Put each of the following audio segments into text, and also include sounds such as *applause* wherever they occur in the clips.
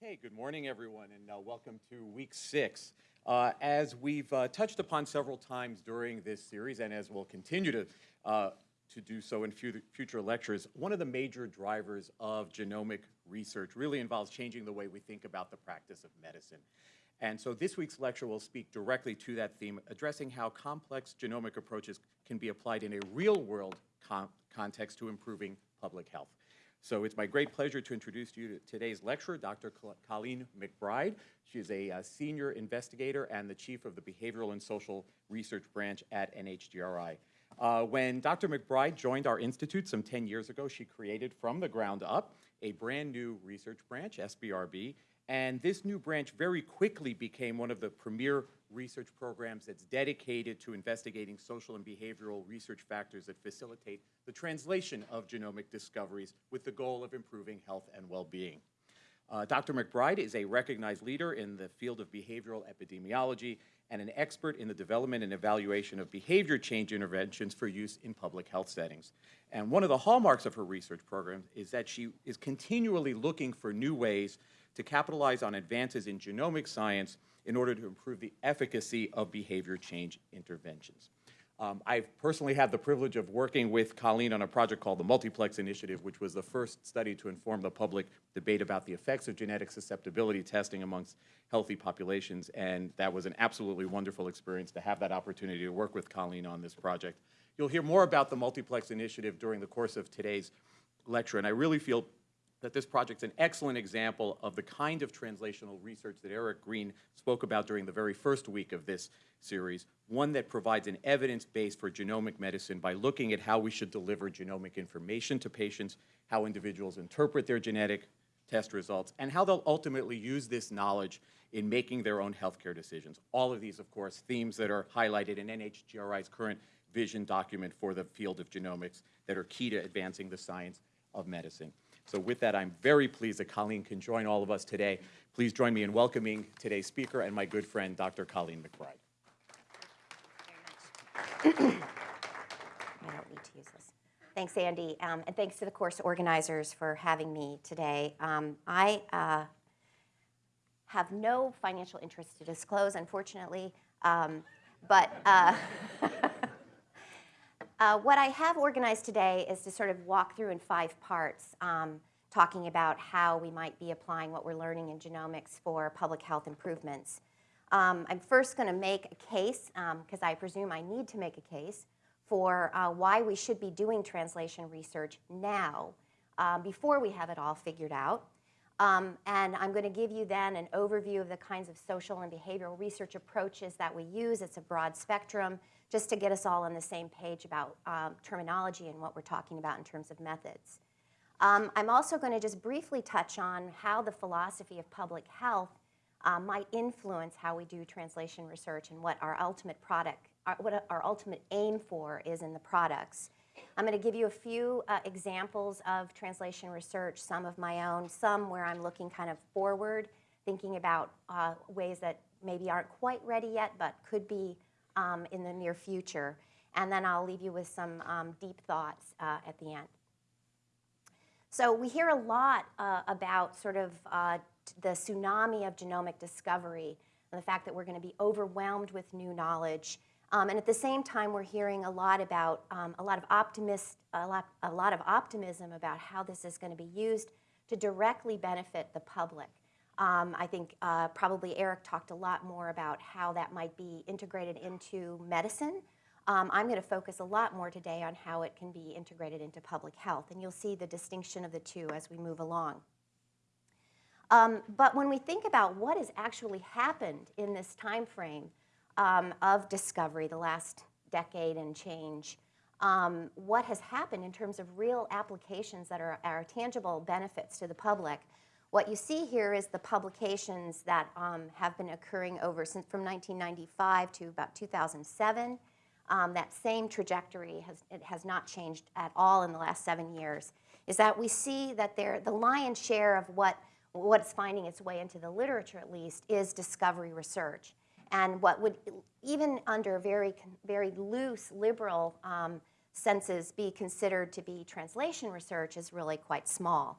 Okay, good morning, everyone, and uh, welcome to week six. Uh, as we've uh, touched upon several times during this series, and as we'll continue to, uh, to do so in future lectures, one of the major drivers of genomic research really involves changing the way we think about the practice of medicine. And so this week's lecture will speak directly to that theme, addressing how complex genomic approaches can be applied in a real-world con context to improving public health. So it's my great pleasure to introduce you to today's lecturer, Dr. Colleen McBride. She is a, senior investigator and the chief of the Behavioral and Social Research Branch at NHGRI. Uh, when Dr. McBride joined our institute some 10 years ago, she created from the ground up a brand new research branch, SBRB, and this new branch very quickly became one of the premier research programs that's dedicated to investigating social and behavioral research factors that facilitate the translation of genomic discoveries with the goal of improving health and well-being. Uh, Dr. McBride is a recognized leader in the field of behavioral epidemiology and an expert in the development and evaluation of behavior change interventions for use in public health settings. And one of the hallmarks of her research program is that she is continually looking for new ways to capitalize on advances in genomic science in order to improve the efficacy of behavior change interventions. Um, I've personally had the privilege of working with Colleen on a project called the Multiplex Initiative, which was the first study to inform the public debate about the effects of genetic susceptibility testing amongst healthy populations, and that was an absolutely wonderful experience to have that opportunity to work with Colleen on this project. You'll hear more about the Multiplex Initiative during the course of today's lecture, and I really feel that this project's an excellent example of the kind of translational research that Eric Green spoke about during the very first week of this series, one that provides an evidence base for genomic medicine by looking at how we should deliver genomic information to patients, how individuals interpret their genetic test results, and how they'll ultimately use this knowledge in making their own healthcare decisions. All of these, of course, themes that are highlighted in NHGRI's current vision document for the field of genomics that are key to advancing the science of medicine. So with that, I'm very pleased that Colleen can join all of us today. Please join me in welcoming today's speaker and my good friend, Dr. Colleen McBride. I don't need to use this. Thanks, Andy, um, and thanks to the course organizers for having me today. Um, I uh, have no financial interest to disclose, unfortunately, um, but uh, *laughs* Uh, what I have organized today is to sort of walk through in five parts, um, talking about how we might be applying what we're learning in genomics for public health improvements. Um, I'm first going to make a case, because um, I presume I need to make a case, for uh, why we should be doing translation research now, um, before we have it all figured out. Um, and I'm going to give you then an overview of the kinds of social and behavioral research approaches that we use. It's a broad spectrum just to get us all on the same page about um, terminology and what we're talking about in terms of methods. Um, I'm also going to just briefly touch on how the philosophy of public health uh, might influence how we do translation research and what our ultimate product, our, uh, what our ultimate aim for is in the products. I'm going to give you a few uh, examples of translation research, some of my own, some where I'm looking kind of forward, thinking about uh, ways that maybe aren't quite ready yet, but could be um, in the near future. And then I'll leave you with some um, deep thoughts uh, at the end. So we hear a lot uh, about sort of uh, the tsunami of genomic discovery and the fact that we're going to be overwhelmed with new knowledge. Um, and at the same time, we're hearing a lot about um, a lot of optimist, a lot, a lot of optimism about how this is going to be used to directly benefit the public. Um, I think uh, probably Eric talked a lot more about how that might be integrated into medicine. Um, I'm going to focus a lot more today on how it can be integrated into public health, and you'll see the distinction of the two as we move along. Um, but when we think about what has actually happened in this time frame um, of discovery, the last decade and change, um, what has happened in terms of real applications that are, are tangible benefits to the public, what you see here is the publications that um, have been occurring over since from 1995 to about 2007. Um, that same trajectory has, it has not changed at all in the last seven years, is that we see that there, the lion's share of what, what's finding its way into the literature at least is discovery research. And what would, even under very, very loose liberal um, senses, be considered to be translation research is really quite small.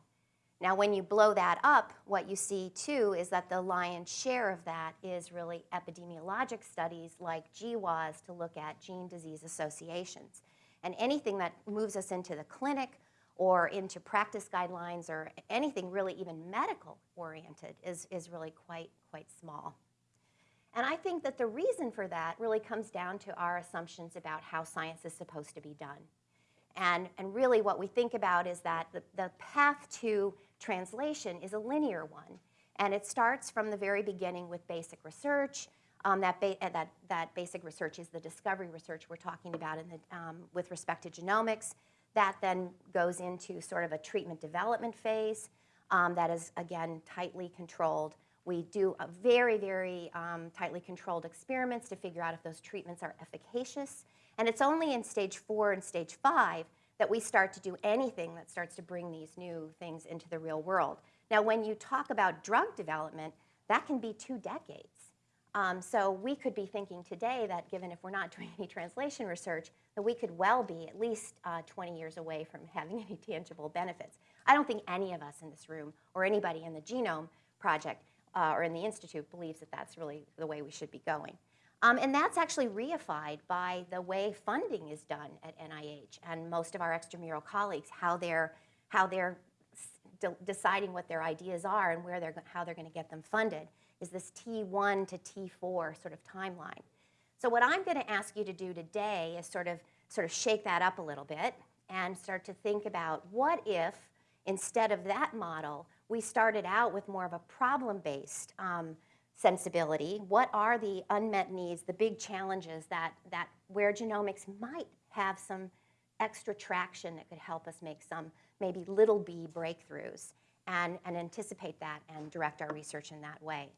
Now, when you blow that up, what you see too is that the lion's share of that is really epidemiologic studies like GWAS to look at gene disease associations. And anything that moves us into the clinic or into practice guidelines or anything really even medical oriented is, is really quite, quite small. And I think that the reason for that really comes down to our assumptions about how science is supposed to be done. And, and really what we think about is that the, the path to translation is a linear one. And it starts from the very beginning with basic research. Um, that, ba that, that basic research is the discovery research we're talking about in the, um, with respect to genomics. That then goes into sort of a treatment development phase um, that is, again, tightly controlled. We do a very, very um, tightly controlled experiments to figure out if those treatments are efficacious. And it's only in stage four and stage five that we start to do anything that starts to bring these new things into the real world. Now, when you talk about drug development, that can be two decades. Um, so we could be thinking today that given if we're not *laughs* doing any translation research, that we could well be at least uh, 20 years away from *laughs* having any tangible benefits. I don't think any of us in this room or anybody in the Genome Project uh, or in the Institute believes that that's really the way we should be going. Um, and that's actually reified by the way funding is done at NIH and most of our extramural colleagues, how they're, how they're de deciding what their ideas are and where they're, how they're going to get them funded is this T1 to T4 sort of timeline. So what I'm going to ask you to do today is sort of, sort of shake that up a little bit and start to think about what if, instead of that model, we started out with more of a problem-based um, sensibility. What are the unmet needs, the big challenges that, that where genomics might have some extra traction that could help us make some maybe little b breakthroughs and, and anticipate that and direct our research in that way.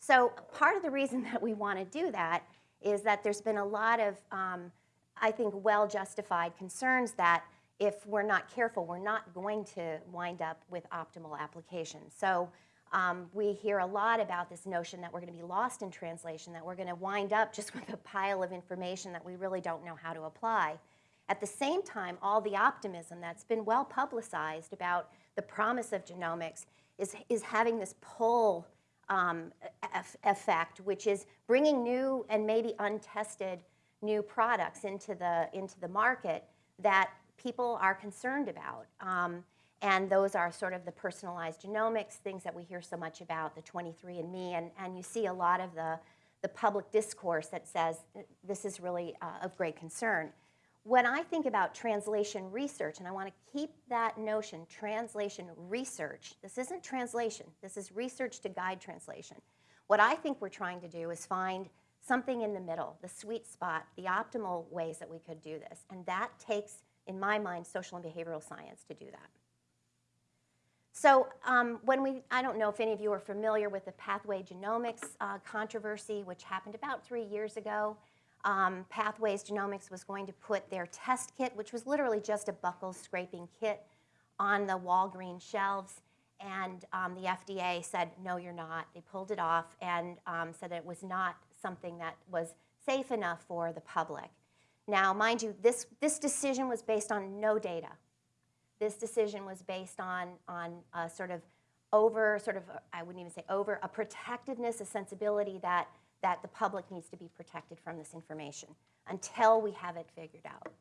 So part of the reason *laughs* that we want to do that is that there's been a lot of, um, I think, well-justified concerns that if we're not careful, we're not going to wind up with optimal applications. So um, we hear a lot about this notion that we're going to be lost in translation, that we're going to wind up just *laughs* with a pile of information that we really don't know how to apply. At the same time, all the optimism that's been well publicized about the promise of genomics is, is having this pull um, effect, which is bringing new and maybe untested new products into the, into the market that people are concerned about. Um, and those are sort of the personalized genomics, things that we hear so much about, the 23andMe, and, and you see a lot of the, the public discourse that says this is really uh, of great concern. When I think about translation research, and I want to keep that notion, translation research, this isn't translation, this is research to guide translation. What I think we're trying to do is find something in the middle, the sweet spot, the optimal ways that we could do this. And that takes, in my mind, social and behavioral science to do that. So um, when we, I don't know if any of you are familiar with the pathway genomics uh, controversy, which happened about three years ago. Um, Pathways Genomics was going to put their test kit, which was literally just a buccal scraping kit, on the Walgreens shelves. And um, the FDA said, no, you're not. They pulled it off and um, said that it was not something that was safe enough for the public. Now, mind you, this, this decision was based on no data. This decision was based on, on a sort of over, sort of, I wouldn't even say over, a protectiveness, a sensibility that, that the public needs to be protected from this information until we have it figured out.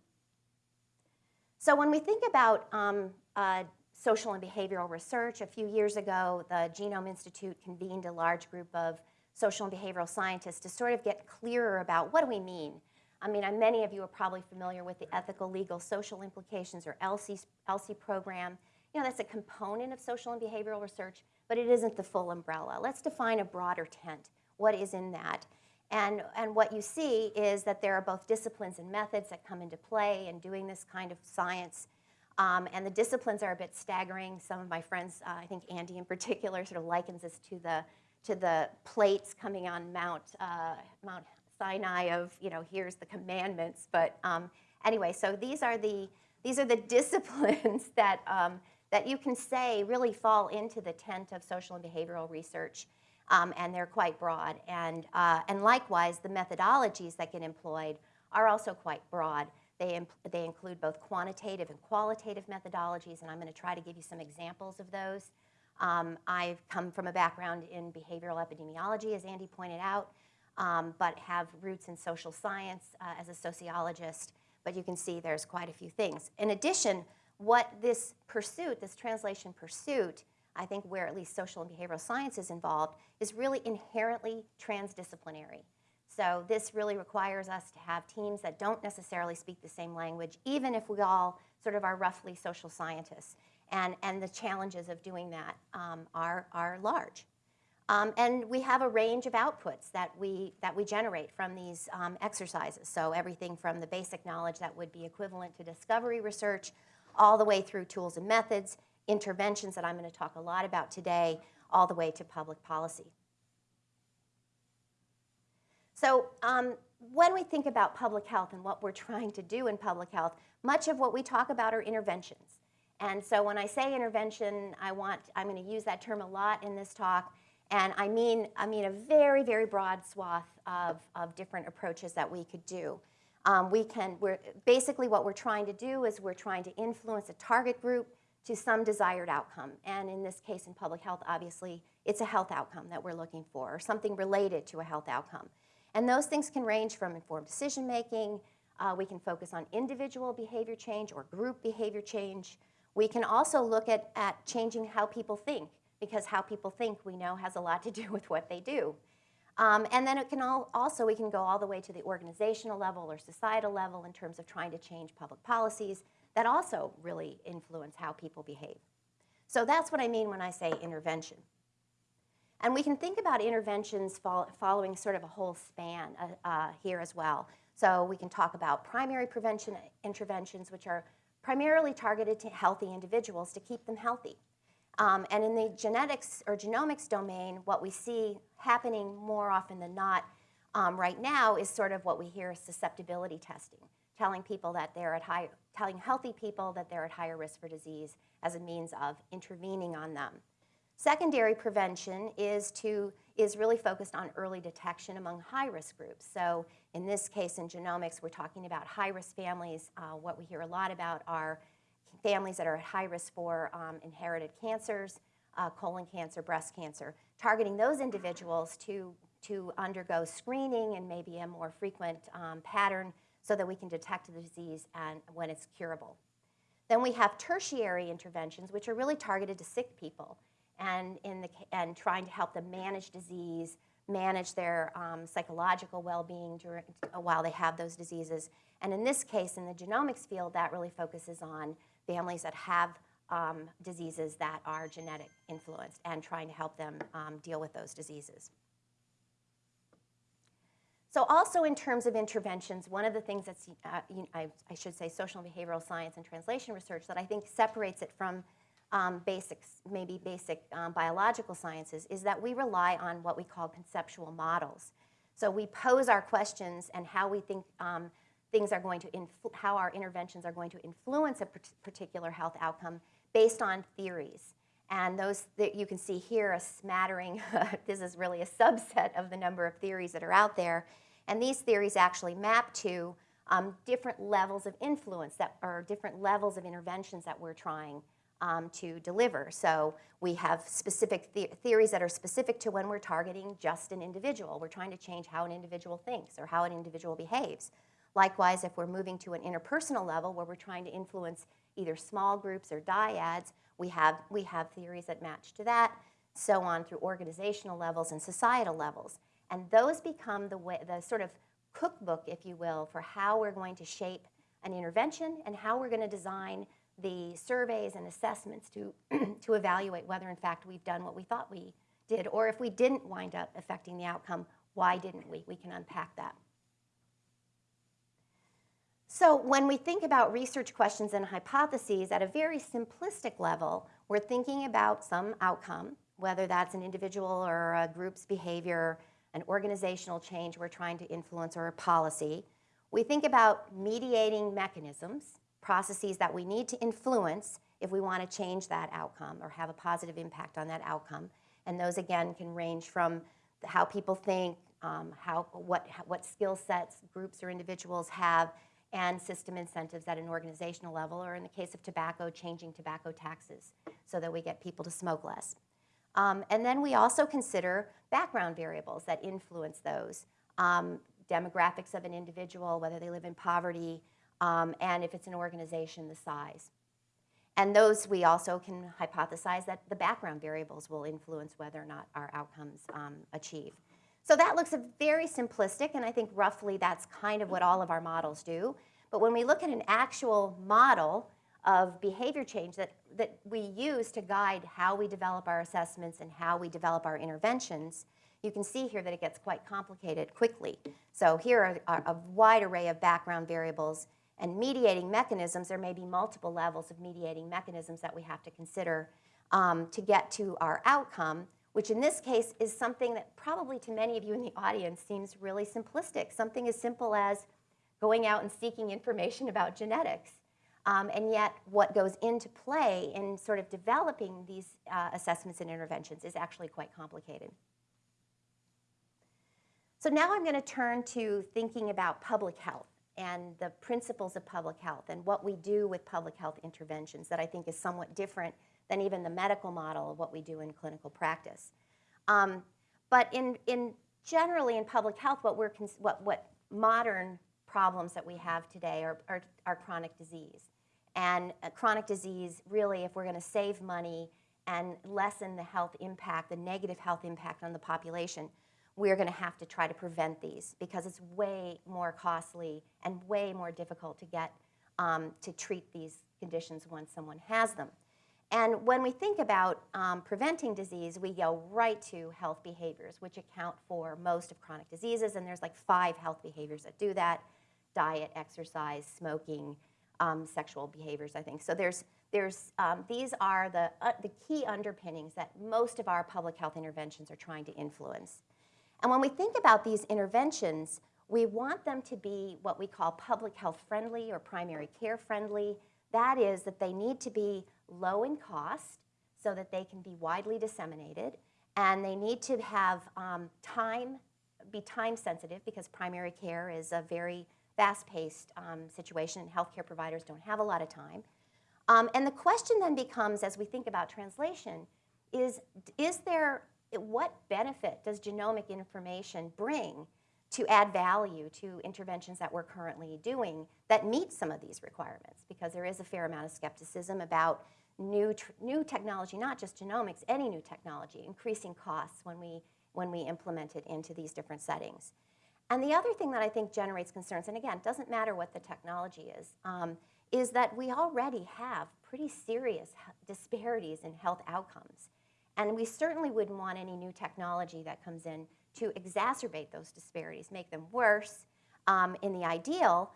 So when we think about um, uh, social and behavioral research, a few years ago, the Genome Institute convened a large group of social and behavioral scientists to sort of get clearer about what do we mean I mean, many of you are probably familiar with the ethical, legal, social implications or ELSI, program. You know, that's a component of social and behavioral research, but it isn't the full umbrella. Let's define a broader tent. What is in that? And, and what you see is that there are both disciplines and methods that come into play in doing this kind of science. Um, and the disciplines are a bit staggering. Some of my friends, uh, I think Andy in particular, sort of likens this to the, to the plates coming on Mount, uh, Mount Sinai of, you know, here's the commandments. But um, anyway, so these are the, these are the *laughs* disciplines that, um, that you can say really fall into the tent of social and behavioral research. Um, and they're quite broad. And, uh, and likewise, the methodologies that get employed are also quite broad. They, they include both quantitative and qualitative methodologies, and I'm going to try to give you some examples of those. Um, I've come from a background in behavioral epidemiology, as Andy pointed out, um, but have roots in social science uh, as a sociologist. But you can see there's quite a few things. In addition, what this pursuit, this translation pursuit, I think where at least social and behavioral science is involved, is really inherently transdisciplinary. So this really requires us to have teams that don't necessarily speak the same language, even if we all sort of are roughly social scientists. And, and the challenges of doing that um, are, are large. Um, and we have a range of outputs that we, that we generate from these um, exercises. So everything from the basic knowledge that would be equivalent to discovery research, all the way through tools and methods, interventions that I'm going to talk a lot about today, all the way to public policy. So um, when we think about public health and what we're trying to do in public health, much of what we talk about are interventions. And so when I say intervention, I want, I'm going to use that term a lot in this talk. And I mean, I mean a very, very broad swath of, of different approaches that we could do. Um, we can, we're, basically what we're trying to do is we're trying to influence a target group to some desired outcome. And in this case, in public health, obviously, it's a health outcome that we're looking for, or something related to a health outcome. And those things can range from informed decision making, uh, we can focus on individual behavior change or group behavior change. We can also look at, at changing how people think, because how people think we know has a lot to do *laughs* with what they do. Um, and then it can all, also, we can go all the way to the organizational level or societal level in terms of trying to change public policies that also really influence how people behave. So that's what I mean when I say intervention. And we can think about interventions fol following sort of a whole span uh, uh, here as well. So we can talk about primary prevention interventions, which are primarily targeted to healthy individuals to keep them healthy. Um, and in the genetics or genomics domain, what we see happening more often than not um, right now is sort of what we hear as susceptibility testing, telling people that they're at high, telling healthy people that they're at higher risk for disease as a means of intervening on them. Secondary prevention is, to, is really focused on early detection among high-risk groups. So in this case, in genomics, we're talking about high-risk families. Uh, what we hear a lot about are families that are at high risk for um, inherited cancers, uh, colon cancer, breast cancer, targeting those individuals to, to undergo screening and maybe a more frequent um, pattern so that we can detect the disease and when it's curable. Then we have tertiary interventions, which are really targeted to sick people and, in the, and trying to help them manage disease, manage their um, psychological well-being during, while they have those diseases. And in this case, in the genomics field, that really focuses on families that have um, diseases that are genetic influenced and trying to help them um, deal with those diseases. So also in terms of interventions, one of the things that's, uh, I, I, should say social and behavioral science and translation research that I think separates it from um, basics, maybe basic um, biological sciences, is that we rely on what we call conceptual models. So we pose our questions and how we think um, things are going to, how our interventions are going to influence a particular health outcome based on theories. And those that you can see here, a smattering, *laughs* this is really a subset of the number of theories that are out there. And these theories actually map to um, different levels of influence that are different levels of interventions that we're trying um, to deliver. So we have specific the theories that are specific to when we're targeting just an individual. We're trying to change how an individual thinks or how an individual behaves. Likewise, if we're moving to an interpersonal level where we're trying to influence either small groups or dyads, we have, we have theories that match to that, so on through organizational levels and societal levels. And those become the, way, the sort of cookbook, if you will, for how we're going to shape an intervention and how we're going to design the surveys and assessments to, *clears throat* to evaluate whether in fact we've done what we thought we did, or if we didn't wind up affecting the outcome, why didn't we? We can unpack that. So when we think about research questions and hypotheses at a very simplistic level, we're thinking about some outcome, whether that's an individual or a group's behavior, an organizational change we're trying to influence, or a policy. We think about mediating mechanisms, processes that we need to influence if we want to change that outcome or have a positive impact on that outcome. And those, again, can range from how people think, um, how, what, what skill sets groups or individuals have, and system incentives at an organizational level, or in the case of tobacco, changing tobacco taxes so that we get people to smoke less. Um, and then we also consider background variables that influence those. Um, demographics of an individual, whether they live in poverty, um, and if it's an organization, the size. And those we also can hypothesize that the background variables will influence whether or not our outcomes um, achieve. So that looks very simplistic, and I think roughly that's kind of what all of our models do. But when we look at an actual model of behavior change that, that we use to guide how we develop our assessments and how we develop our interventions, you can see here that it gets quite complicated quickly. So here are, are a wide array of background variables and mediating mechanisms. There may be multiple levels of mediating mechanisms that we have to consider um, to get to our outcome, which in this case is something that probably to many of you in the audience seems really simplistic. Something as simple as going out and seeking information about genetics. Um, and yet what goes into play in sort of developing these uh, assessments and interventions is actually quite complicated. So now I'm going to turn to thinking about public health and the principles of public health and what we do with public health interventions that I think is somewhat different than even the medical model of what we do in clinical practice. Um, but in, in generally in public health, what, we're what, what modern problems that we have today are, are, are chronic disease. And chronic disease, really, if we're going to save money and lessen the health impact, the negative health impact on the population, we're going to have to try to prevent these because it's way more costly and way more difficult to get um, to treat these conditions once someone has them. And when we think about um, preventing disease, we go right to health behaviors, which account for most of chronic diseases. And there's like five health behaviors that do that diet, exercise, smoking, um, sexual behaviors, I think. So there's, there's, um, these are the, uh, the key underpinnings that most of our public health interventions are trying to influence. And when we think about these interventions, we want them to be what we call public health friendly or primary care friendly. That is that they need to be low in cost so that they can be widely disseminated. And they need to have um, time, be time sensitive because primary care is a very fast-paced um, situation and healthcare providers don't have a lot of time. Um, and the question then becomes, as we think about translation, is, is there what benefit does genomic information bring to add value to interventions that we're currently doing that meet some of these requirements? Because there is a fair amount of skepticism about new, new technology, not just genomics, any new technology, increasing costs when we, when we implement it into these different settings. And the other thing that I think generates concerns, and again, doesn't matter what the technology is, um, is that we already have pretty serious disparities in health outcomes. And we certainly wouldn't want any new technology that comes in to exacerbate those disparities, make them worse. Um, in the ideal,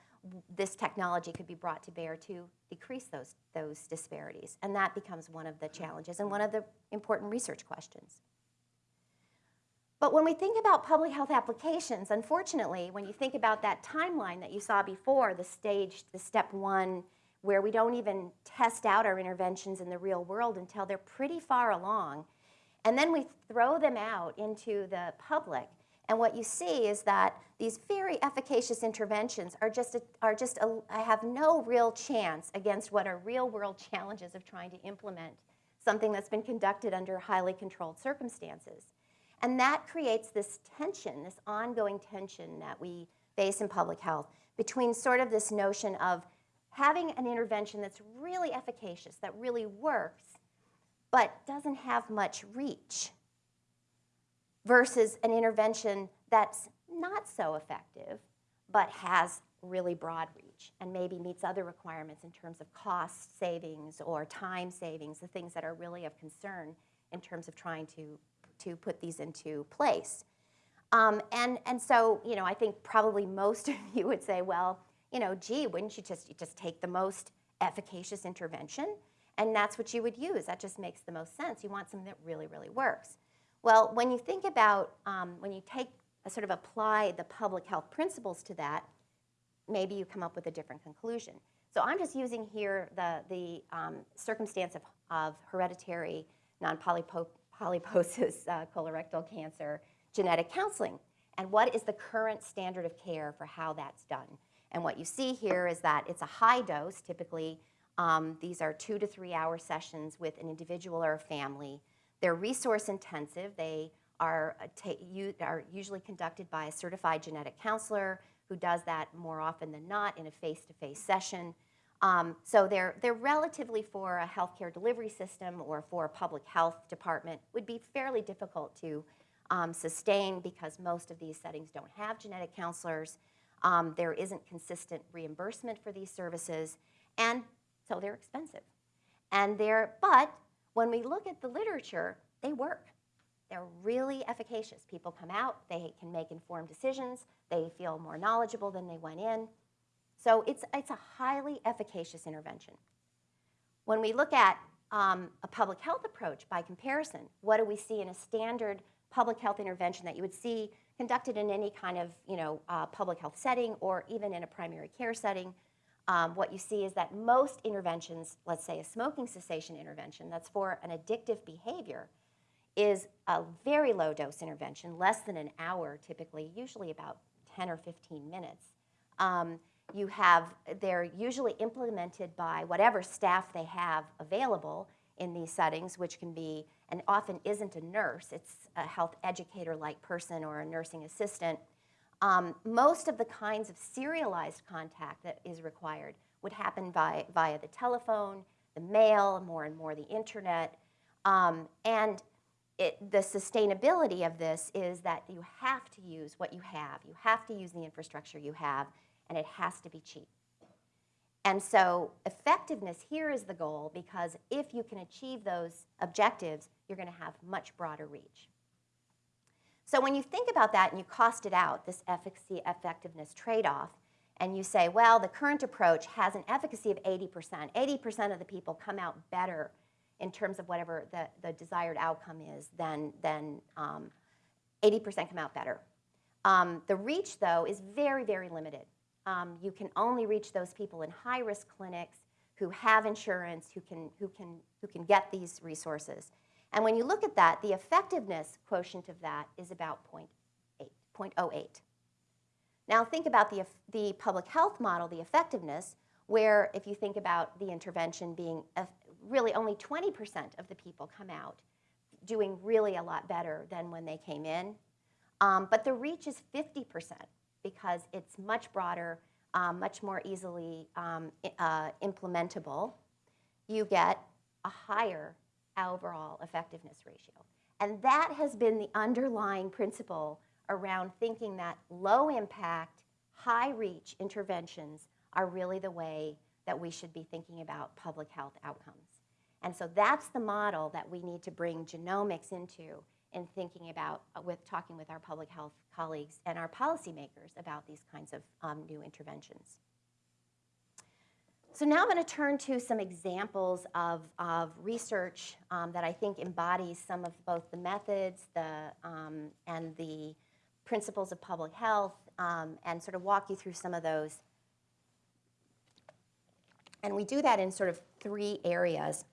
this technology could be brought to bear to decrease those, those disparities. And that becomes one of the challenges and one of the important research questions. But when we think about public health applications, unfortunately, when you think about that timeline that you saw before, the stage, the step one, where we don't even test out our interventions in the real world until they're pretty far along. And then we throw them out into the public. And what you see is that these very efficacious interventions are just, a, are just a, I have no real chance against what are real world challenges of trying to implement something that's been conducted under highly controlled circumstances. And that creates this tension, this ongoing tension that we face in public health between sort of this notion of having an intervention that's really efficacious, that really works, but doesn't have much reach, versus an intervention that's not so effective, but has really broad reach and maybe meets other requirements in terms of cost savings or time savings, the things that are really of concern in terms of trying to, to put these into place. Um, and, and so, you know, I think probably *laughs* most of you would say, well, you know, gee, wouldn't you just, you just take the most efficacious intervention? And that's what you would use. That just makes the most sense. You want something that really, really works. Well, when you think about, um, when you take, a sort of apply the public health principles to that, maybe you come up with a different conclusion. So I'm just using here the, the um, circumstance of, of hereditary non-polyposis uh, colorectal cancer genetic counseling and what is the current standard of care for how that's done. And what you see here is that it's a high dose, typically. Um, these are two to three hour sessions with an individual or a family. They're resource intensive. They are, are usually conducted by a certified genetic counselor who does that more often than not in a face to face session. Um, so they're, they're relatively for a healthcare delivery system or for a public health department would be fairly difficult to um, sustain because most of these settings don't have genetic counselors. Um, there isn't consistent reimbursement for these services, and so they're expensive. And they're, but when we look at the literature, they work. They're really efficacious. People come out, they can make informed decisions, they feel more knowledgeable than they went in. So it's, it's a highly efficacious intervention. When we look at um, a public health approach by comparison, what do we see in a standard public health intervention that you would see conducted in any kind of you know, uh, public health setting or even in a primary care setting? Um, what you see is that most interventions, let's say a smoking cessation intervention that's for an addictive behavior, is a very low dose intervention, less than an hour typically, usually about 10 or 15 minutes. Um, you have, they're usually implemented by whatever staff they have available in these settings, which can be, and often isn't a nurse, it's a health educator like person or a nursing assistant. Um, most of the kinds of serialized contact that is required would happen by, via the telephone, the mail, more and more the internet. Um, and it, the sustainability of this is that you have to use what you have. You have to use the infrastructure you have, and it has to be cheap. And so effectiveness here is the goal because if you can achieve those objectives, you're going to have much broader reach. So when you think about that and you cost it out, this efficacy effectiveness trade-off, and you say, well, the current approach has an efficacy of 80%. 80% of the people come out better in terms of whatever the, the desired outcome is than, than um, 80% come out better. Um, the reach, though, is very, very limited. Um, you can only reach those people in high-risk clinics who have insurance, who can, who, can, who can get these resources. And when you look at that, the effectiveness quotient of that is about 0.8, 0.08. Now think about the, the public health model, the effectiveness, where if you think about the intervention being really only 20% of the people come out doing really a lot better than when they came in. Um, but the reach is 50% because it's much broader, um, much more easily um, uh, implementable. You get a higher overall effectiveness ratio. And that has been the underlying principle around thinking that low impact, high reach interventions are really the way that we should be thinking about public health outcomes. And so that's the model that we need to bring genomics into in thinking about, uh, with talking with our public health colleagues and our policymakers about these kinds of um, new interventions. So now I'm going to turn to some examples of, of research um, that I think embodies some of both the methods the, um, and the principles of public health um, and sort of walk you through some of those. And we do that in sort of three areas.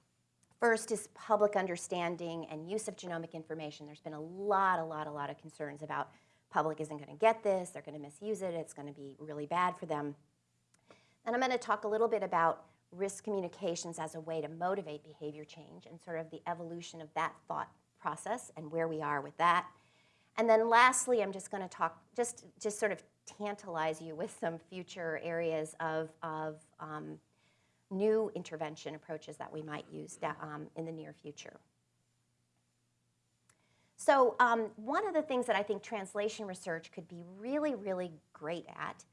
First is public understanding and use of genomic information. There's been a lot, a lot, a lot of concerns about public isn't going to get this, they're going to misuse it, it's going to be really bad for them. And I'm going to talk a little bit about risk communications as a way to motivate behavior change and sort of the evolution of that thought process and where we are with that. And then lastly, I'm just going to talk, just, just sort of tantalize you with some future areas of, of um, new intervention approaches that we might use um, in the near future. So um, one of the things that I think translation research could be really, really great at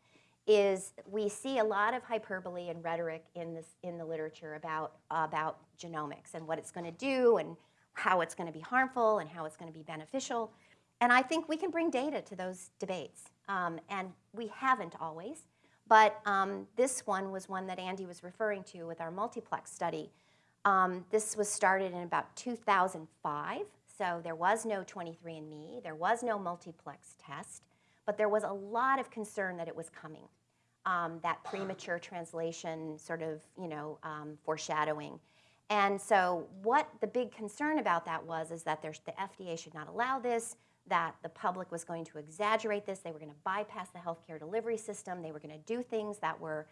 is we see a lot of hyperbole and rhetoric in, this, in the literature about, about genomics and what it's going to do and how it's going to be harmful and how it's going to be beneficial. And I think we can bring data to those debates. Um, and we haven't always. But um, this one was one that Andy was referring to with our multiplex study. Um, this was started in about 2005. So there was no 23andMe. There was no multiplex test. But there was a lot of concern that it was coming um, that premature translation sort of, you know, um, foreshadowing. And so what the big concern about that was is that the FDA should not allow this, that the public was going to exaggerate this, they were going to bypass the healthcare delivery system, they were going to do things that were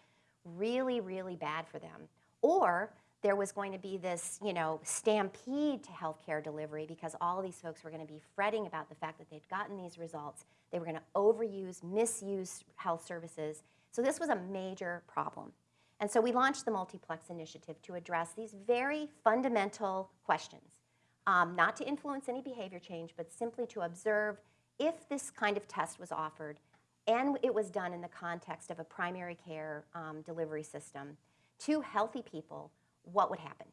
really, really bad for them. Or there was going to be this, you know, stampede to healthcare delivery because all these folks were going to be fretting about the fact that they'd gotten these results. They were going to overuse, misuse health services. So this was a major problem. And so we launched the Multiplex Initiative to address these very fundamental questions, um, not to influence any behavior change, but simply to observe if this kind of test was offered and it was done in the context of a primary care um, delivery system to healthy people, what would happen?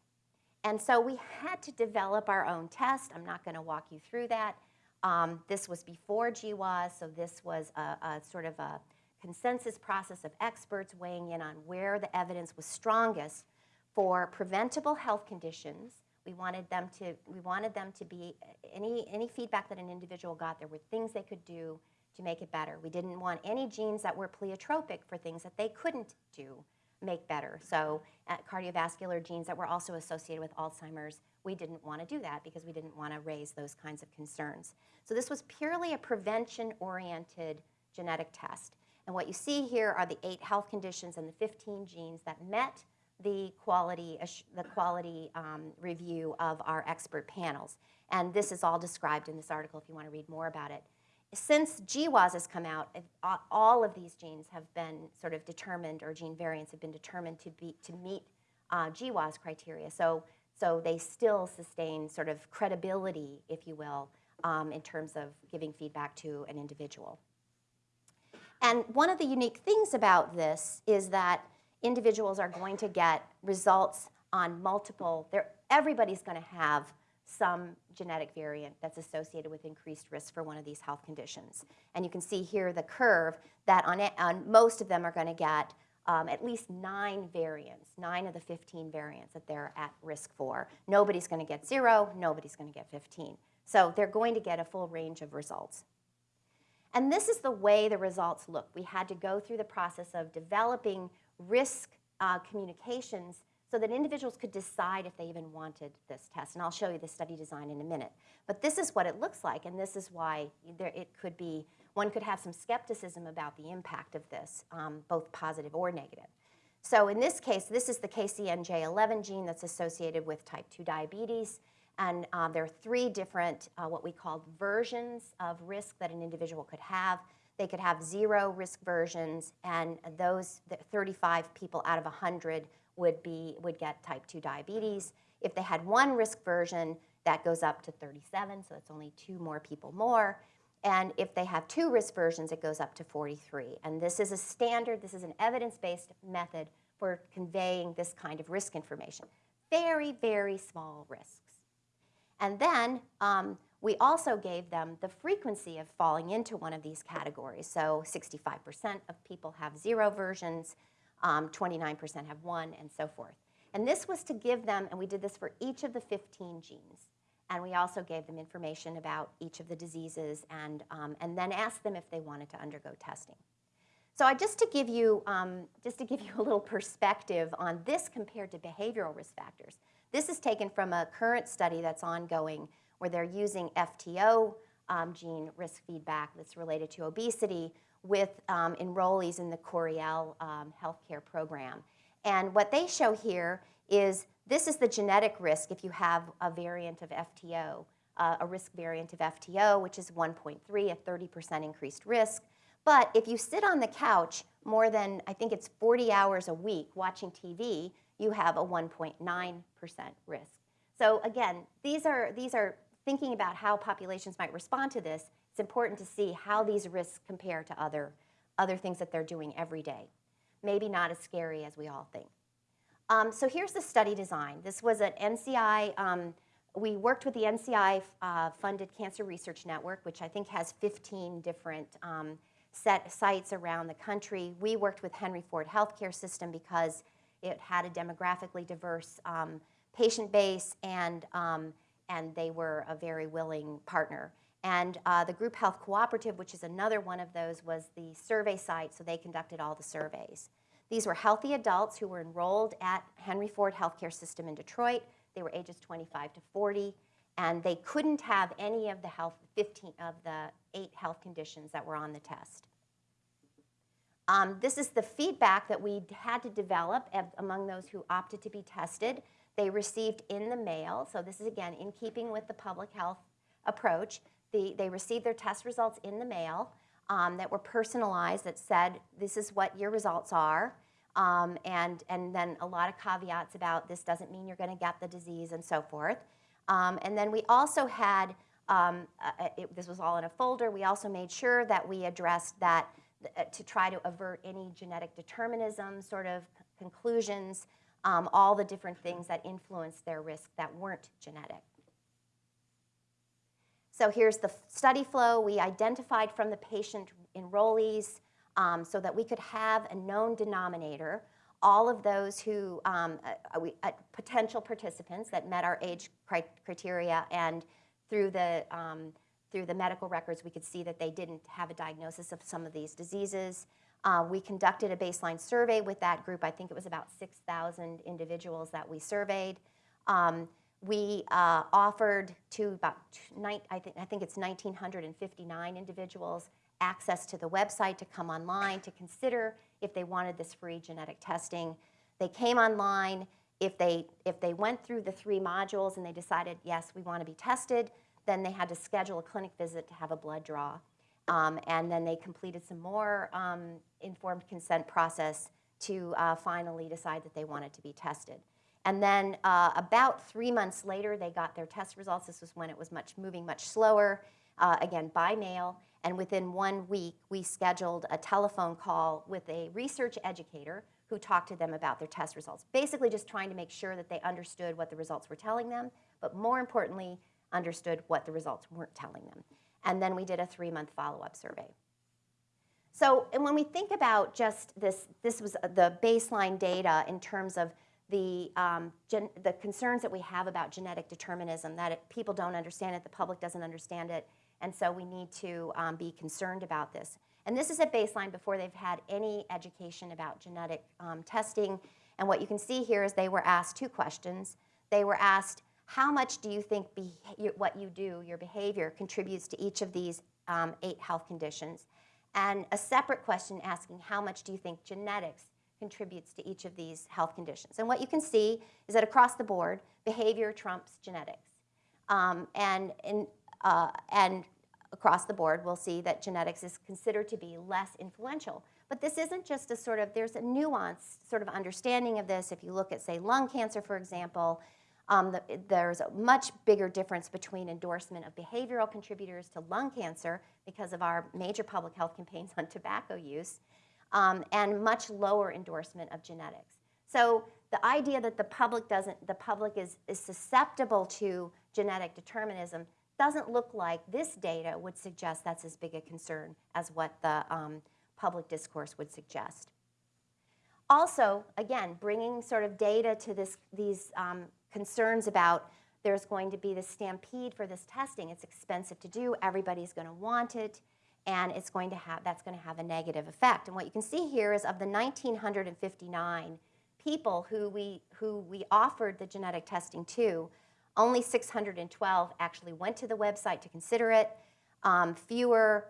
And so we had to develop our own test. I'm not going to walk you through that. Um, this was before GWAS, so this was a, a sort of a consensus process of experts weighing in on where the evidence was strongest for preventable health conditions. We wanted them to, we wanted them to be, any, any feedback that an individual got, there were things they could do to make it better. We didn't want any genes that were pleiotropic for things that they couldn't do make better. So uh, cardiovascular genes that were also associated with Alzheimer's, we didn't want to do that because we didn't want to raise those kinds of concerns. So this was purely a prevention-oriented genetic test. And what you see here are the eight health conditions and the 15 genes that met the quality, the quality um, review of our expert panels. And this is all described in this article if you want to read more about it. Since GWAS has come out, all of these genes have been sort of determined, or gene variants have been determined to, be, to meet uh, GWAS criteria. So, so they still sustain sort of credibility, if you will, um, in terms of giving feedback to an individual. And one of the unique things about this is that individuals are going to get results on multiple, everybody's going to have some genetic variant that's associated with increased risk for one of these health conditions. And you can see here the curve that on, on most of them are going to get um, at least nine variants, nine of the 15 variants that they're at risk for. Nobody's going to get zero, nobody's going to get 15. So they're going to get a full range of results. And this is the way the results look. We had to go through the process of developing risk uh, communications so that individuals could decide if they even wanted this test. And I'll show you the study design in a minute. But this is what it looks like, and this is why there, it could be, one could have some skepticism about the impact of this, um, both positive or negative. So in this case, this is the KCNJ11 gene that's associated with type 2 diabetes. And um, there are three different, uh, what we call versions of risk that an individual could have. They could have zero risk versions, and those 35 people out of 100 would, be, would get type 2 diabetes. If they had one risk version, that goes up to 37, so that's only two more people more. And if they have two risk versions, it goes up to 43. And this is a standard, this is an evidence-based method for conveying this kind of risk information. Very, very small risks. And then um, we also gave them the frequency of falling into one of these categories. So 65% of people have zero versions, 29% um, have one, and so forth. And this was to give them, and we did this for each of the 15 genes. And we also gave them information about each of the diseases and, um, and then asked them if they wanted to undergo testing. So I, just to give you um, just to give you a little perspective on this compared to behavioral risk factors. This is taken from a current study that's ongoing where they're using FTO um, gene risk feedback that's related to obesity with um, enrollees in the Coriell um, healthcare program. And what they show here is this is the genetic risk if you have a variant of FTO, uh, a risk variant of FTO, which is 1.3, a 30% increased risk. But if you sit on the couch more than, I think it's 40 hours a week watching TV, you have a 1.9% risk. So again, these are, these are thinking about how populations might respond to this. It's important to see how these risks compare to other, other things that they're doing every day. Maybe not as scary as we all think. Um, so here's the study design. This was an NCI, um, we worked with the NCI uh, funded Cancer Research Network, which I think has 15 different um, set sites around the country. We worked with Henry Ford Healthcare System because it had a demographically diverse um, patient base, and, um, and they were a very willing partner. And uh, the Group Health Cooperative, which is another one of those, was the survey site, so they conducted all the surveys. These were healthy adults who were enrolled at Henry Ford Healthcare System in Detroit. They were ages 25 to 40, and they couldn't have any of the health 15 of the eight health conditions that were on the test. Um, this is the feedback that we had to develop among those who opted to be tested. They received in the mail, so this is again in keeping with the public health approach. The, they received their test results in the mail um, that were personalized that said, this is what your results are. Um, and, and then a lot of caveats about this doesn't mean you're going to get the disease and so forth. Um, and then we also had, uh, it, this was all in a folder, we also made sure that we addressed that to try to avert any genetic determinism sort of conclusions, um, all the different things that influence their risk that weren't genetic. So here's the study flow. We identified from the patient enrollees um, so that we could have a known denominator. All of those who, um, uh, we, uh, potential participants that met our age cri- criteria and through the, um, through the medical records, we could see that they didn't have a diagnosis of some of these diseases. Uh, we conducted a baseline survey with that group. I think it was about 6,000 individuals that we surveyed. Um, we uh, offered to about, I, think, I think it's 1,959 individuals access to the website to come online to consider if they wanted this free genetic testing. They came online. If they, if they went through the three modules and they decided, yes, we want to be tested, then they had to schedule a clinic visit to have a blood draw. Um, and then they completed some more um, informed consent process to uh, finally decide that they wanted to be tested. And then uh, about three months later, they got their test results. This was when it was much moving much slower, uh, again by mail. And within one week, we scheduled a telephone call with a research educator who talked to them about their test results. Basically, just trying to make sure that they understood what the results were telling them, but more importantly, understood what the results weren't telling them. And then we did a three-month follow-up survey. So, and when we think about just this, this was the baseline data in terms of the, um, the concerns that we have about genetic determinism, that it, people don't understand it, the public doesn't understand it, and so we need to um, be concerned about this. And this is at baseline before they've had any education about genetic um, testing. And what you can see here is they were asked two questions. They were asked, how much do you think what you do, your behavior, contributes to each of these um, eight health conditions? And a separate question asking, how much do you think genetics contributes to each of these health conditions? And what you can see is that across the board, behavior trumps genetics. Um, and, in, uh, and across the board, we'll see that genetics is considered to be less influential. But this isn't just a sort of, there's a nuanced sort of understanding of this. If you look at, say, lung cancer, for example, um, the, there's a much bigger difference between endorsement of behavioral contributors to lung cancer because of our major public health campaigns *laughs* on tobacco use, um, and much lower endorsement of genetics. So the idea that the public doesn't, the public is, is susceptible to genetic determinism doesn't look like this data would suggest that's as big a concern as what the um, public discourse would suggest. Also, again, bringing sort of data to this, these um, concerns about there's going to be this stampede for this testing. It's expensive to do. Everybody's going to want it, and it's going to have that's going to have a negative effect. And what you can see here is of the 1,959 people who we who we offered the genetic testing to, only 612 actually went to the website to consider it. Um, fewer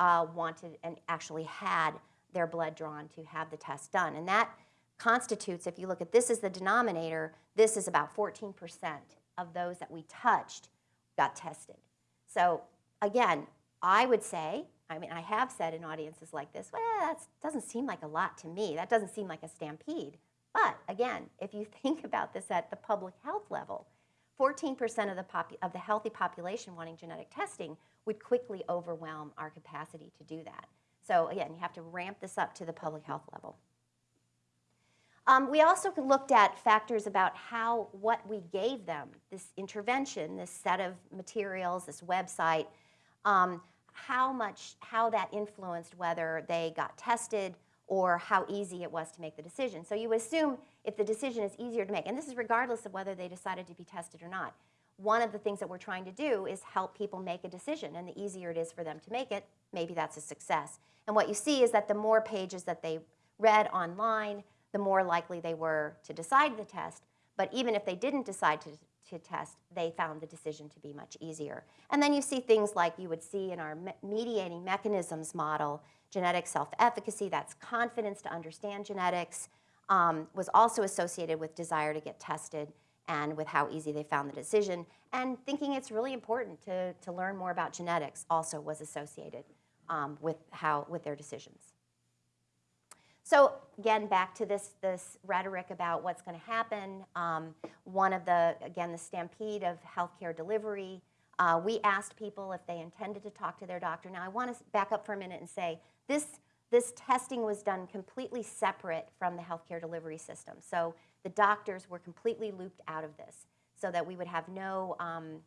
uh, wanted and actually had their blood drawn to have the test done. And that constitutes, if you look at this as the denominator, this is about 14% of those that we touched got tested. So again, I would say, I mean, I have said in audiences like this, well, that doesn't seem like a lot to me. That doesn't seem like a stampede. But again, if you *laughs* think about this at the public health level, 14% of the, of the healthy population wanting genetic testing would quickly overwhelm our capacity to do that. So again, you have to ramp this up to the public health level. Um, we also looked at factors about how what we gave them, this intervention, this set of materials, this website, um, how much, how that influenced whether they got tested or how easy it was to make the decision. So you assume if the decision is easier to make, and this is regardless of whether they decided to be tested or not. One of the things that we're trying to do is help people make a decision, and the easier it is for them to make it, maybe that's a success. And what you see is that the more pages that they read online, the more likely they were to decide the test. But even if they didn't decide to, to test, they found the decision to be much easier. And then you see things like you would see in our me- mediating mechanisms model, genetic self-efficacy, that's confidence to understand genetics, um, was also associated with desire to get tested and with how easy they found the decision. And thinking it's really important to, to learn more about genetics also was associated um, with, how, with their decisions. So again, back to this, this rhetoric about what's going to happen. Um, one of the, again, the stampede of healthcare delivery. Uh, we asked people if they intended to talk to their doctor. Now I want to back up for a minute and say this, this testing was done completely separate from the healthcare delivery system. So the doctors were completely looped out of this so that we would have no, um,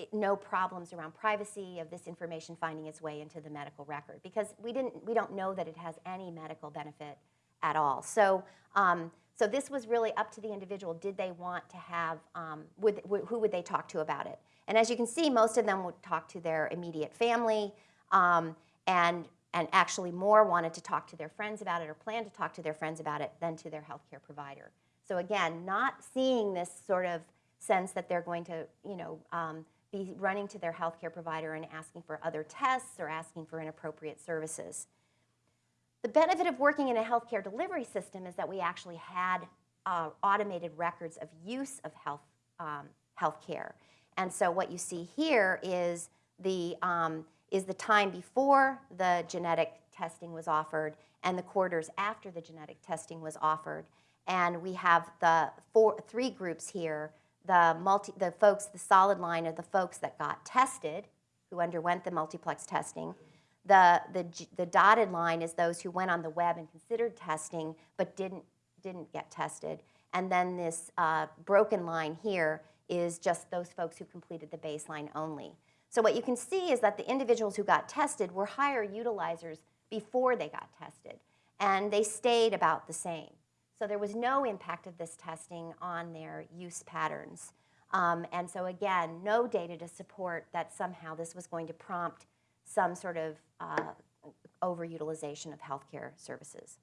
it, no problems around privacy of this information finding its way into the medical record because we didn't we don't know that it has any medical benefit at all. So um, so this was really up to the individual. Did they want to have um, would, who would they talk to about it? And as you can see, most of them would talk to their immediate family, um, and and actually more wanted to talk to their friends about it or plan to talk to their friends about it than to their healthcare provider. So again, not seeing this sort of sense that they're going to, you know, um, be running to their healthcare provider and asking for other tests or asking for inappropriate services. The benefit of working in a healthcare delivery system is that we actually had uh, automated records of use of health um, healthcare. And so what you see here is the, um, is the time before the genetic testing was offered and the quarters after the genetic testing was offered. And we have the four, three groups here the, multi, the folks, the solid line are the folks that got tested, who underwent the multiplex testing. The, the, the dotted line is those who went on the web and considered testing but didn't, didn't get tested. And then this uh, broken line here is just those folks who completed the baseline only. So what you can see is that the individuals who got tested were higher utilizers before they got tested, and they stayed about the same. So there was no impact of this testing on their use patterns. Um, and so again, no data to support that somehow this was going to prompt some sort of uh, overutilization of healthcare services.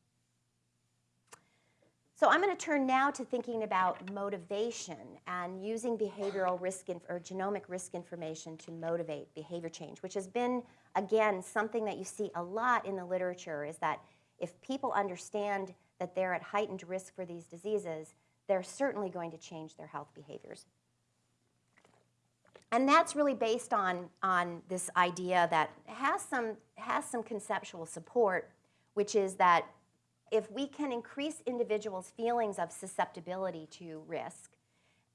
So I'm going to turn now to thinking about motivation and using behavioral risk or genomic risk information to motivate behavior change, which has been, again, something that you see a lot in the literature is that if people understand that they're at heightened risk for these diseases, they're certainly going to change their health behaviors. And that's really based on, on this idea that has some, has some conceptual support, which is that if we can increase individuals' feelings of susceptibility to risk,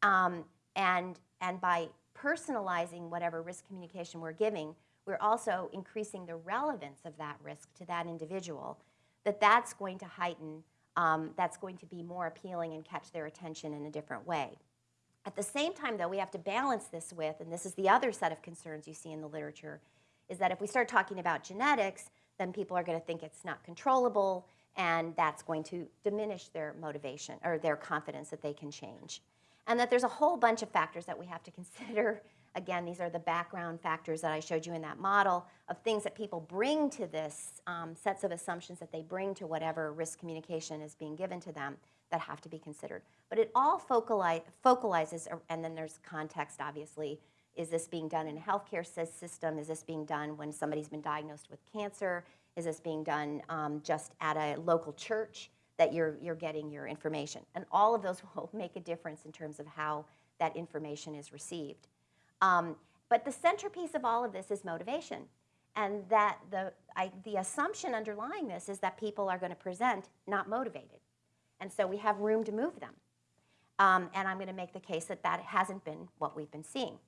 um, and, and by personalizing whatever risk communication we're giving, we're also increasing the relevance of that risk to that individual, that that's going to heighten um, that's going to be more appealing and catch their attention in a different way. At the same time, though, we have to balance this with, and this is the other set of concerns you see in the literature, is that if we start talking about genetics, then people are going to think it's not controllable, and that's going to diminish their motivation or their confidence that they can change. And that there's a whole bunch of factors that we have to *laughs* consider Again, these are the background factors that I showed you in that model of things that people bring to this, um, sets of assumptions that they bring to whatever risk communication is being given to them that have to be considered. But it all focali focalizes, and then there's context, obviously. Is this being done in a healthcare system? Is this being done when somebody's been diagnosed with cancer? Is this being done um, just at a local church that you're, you're getting your information? And all of those *laughs* will make a difference in terms of how that information is received. Um, but the centerpiece of all of this is motivation. And that the, I, the assumption underlying this is that people are going to present not motivated. And so we have room to move them. Um, and I'm going to make the case that that hasn't been what we've been seeing.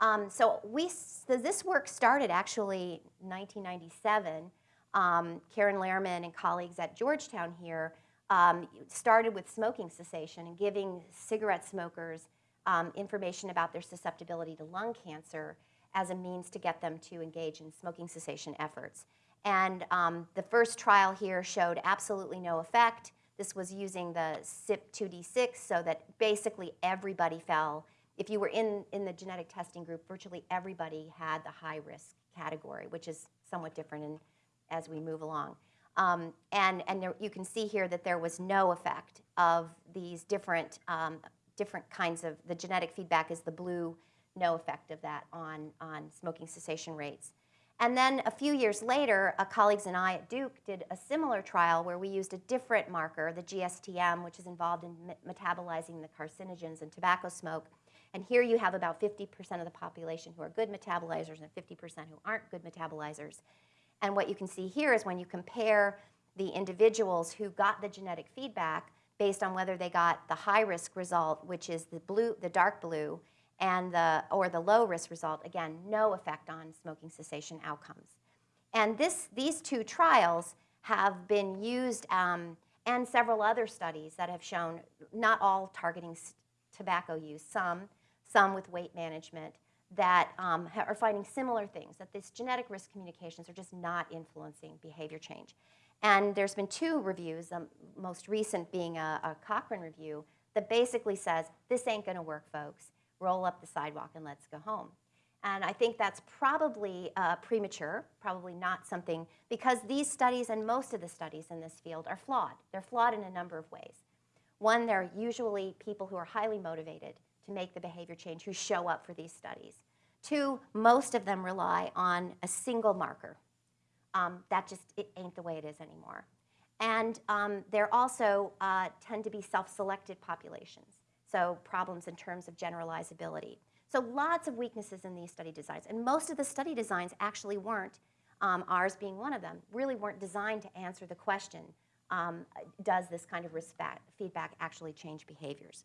Um, so, we, so this work started actually 1997. Um, Caryn Lerman and colleagues at Georgetown here um, started with smoking cessation and giving cigarette smokers um, information about their susceptibility to lung cancer as a means to get them to engage in smoking cessation efforts. And um, the first trial here showed absolutely no effect. This was using the CYP2D6 so that basically everybody fell. If you were in, in the genetic testing group, virtually everybody had the high risk category, which is somewhat different in, as we move along. Um, and and there, you can see here that there was no effect of these different, um, different kinds of, the genetic feedback is the blue, no effect of that on, on smoking cessation rates. And then a few years later, colleagues and I at Duke did a similar trial where we used a different marker, the GSTM, which is involved in me- metabolizing the carcinogens in tobacco smoke. And here you have about 50% of the population who are good metabolizers and 50% who aren't good metabolizers. And what you can see here is when you compare the individuals who got the genetic feedback based on whether they got the high risk result, which is the blue, the dark blue, and the or the low risk result, again, no effect on smoking cessation outcomes. And this, these two trials have been used, um, and several other studies that have shown not all targeting tobacco use, some, some with weight management, that um, are finding similar things, that these genetic risk communications are just not influencing behavior change. And there's been two reviews, the most recent being a, a Cochrane review, that basically says, this ain't gonna work, folks. Roll up the sidewalk and let's go home. And I think that's probably uh, premature, probably not something, because these studies and most of the studies in this field are flawed. They're flawed in a number of ways. One, they're usually people who are highly motivated to make the behavior change who show up for these studies. Two, most of them rely on a single marker. Um, that just it ain't the way it is anymore. And um, they're also uh, tend to be self-selected populations, so problems in terms of generalizability. So lots of weaknesses in these study designs, and most of the study designs actually weren't, um, ours being one of them, really weren't designed to answer the question, um, does this kind of fa- feedback actually change behaviors?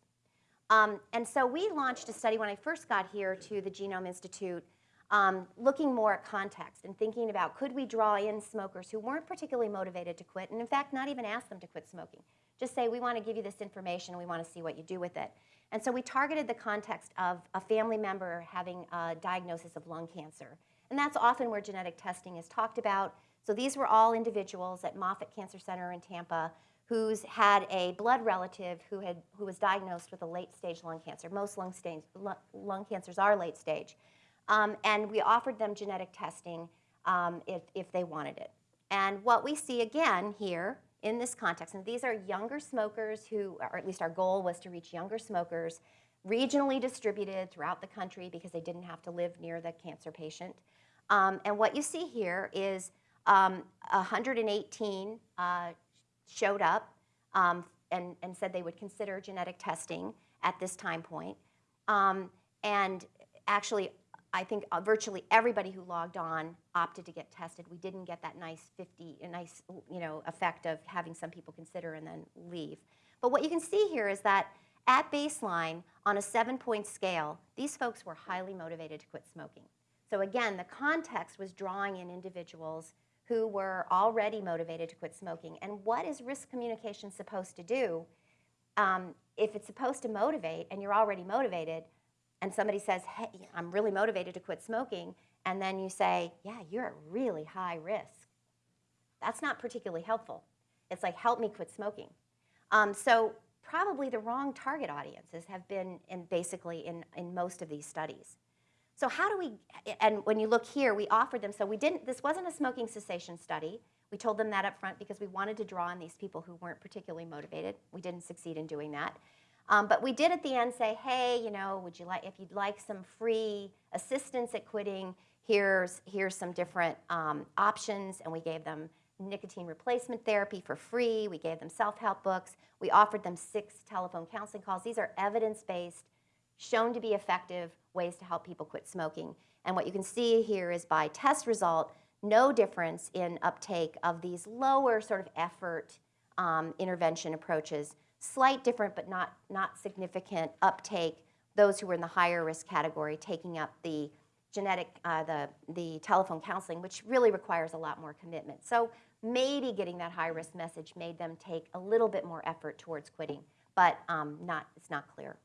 Um, and so we launched a study when I first got here to the Genome Institute, um, looking more at context and thinking about could we draw in smokers who weren't particularly motivated to quit, and in fact, not even ask them to quit smoking. Just say, we want to give you this information, we want to see what you do with it. And so we targeted the context of a family member having a diagnosis of lung cancer. And that's often where genetic testing is talked about. So these were all individuals at Moffitt Cancer Center in Tampa who's had a blood relative who, had, who was diagnosed with a late stage lung cancer. Most lung, stage, lung, lung cancers are late stage. Um, and we offered them genetic testing um, if, if they wanted it. And what we see again here in this context, and these are younger smokers who, or at least our goal was to reach younger smokers, regionally distributed throughout the country because they didn't have to live near the cancer patient. Um, and what you see here is um, 118 uh, showed up um, and, and said they would consider genetic testing at this time point. Um, and actually, I think uh, virtually everybody who logged on opted to get tested. We didn't get that nice 50, a nice you know effect of having some people consider and then leave. But what you can see here is that at baseline, on a seven-point scale, these folks were highly motivated to quit smoking. So again, the context was drawing in individuals who were already motivated to quit smoking. And what is risk communication supposed to do? Um, if it's supposed to motivate and you're already motivated, and somebody says, hey, I'm really motivated to quit smoking, and then you say, yeah, you're at really high risk. That's not particularly helpful. It's like, help me quit smoking. Um, so probably the wrong target audiences have been in basically in, in most of these studies. So how do we, and when you look here, we offered them, so we didn't, this wasn't a smoking cessation study. We told them that up front because we wanted to draw on these people who weren't particularly motivated. We didn't succeed in doing that. Um, but we did at the end say, hey, you know, would you like, if you'd like some free assistance at quitting, here's, here's some different um, options. And we gave them nicotine replacement therapy for free. We gave them self-help books. We offered them six telephone counseling calls. These are evidence-based, shown to be effective ways to help people quit smoking. And what you can see here is by test result, no difference in uptake of these lower sort of effort um, intervention approaches slight different but not, not significant uptake, those who were in the higher risk category taking up the genetic, uh, the, the telephone counseling, which really requires a lot more commitment. So maybe getting that high risk message made them take a little bit more effort towards quitting, but um, not, it's not clear.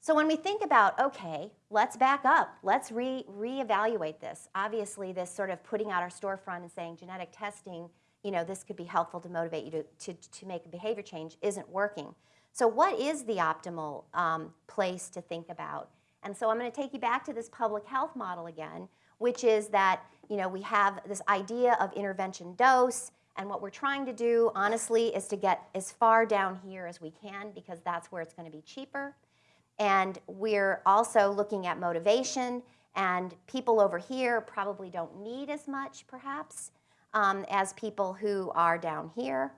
So when we think about, okay, let's back up, let's re reevaluate this. Obviously, this sort of putting out our storefront and saying genetic testing you know, this could be helpful to motivate you to, to, to make a behavior change isn't working. So what is the optimal um, place to think about? And so I'm going to take you back to this public health model again, which is that, you know, we have this idea of intervention dose, And what we're trying to do, honestly, is to get as far down here as we can because that's where it's going to be cheaper. And we're also looking at motivation, and people over here probably don't need as much, perhaps, um, as people who are down here.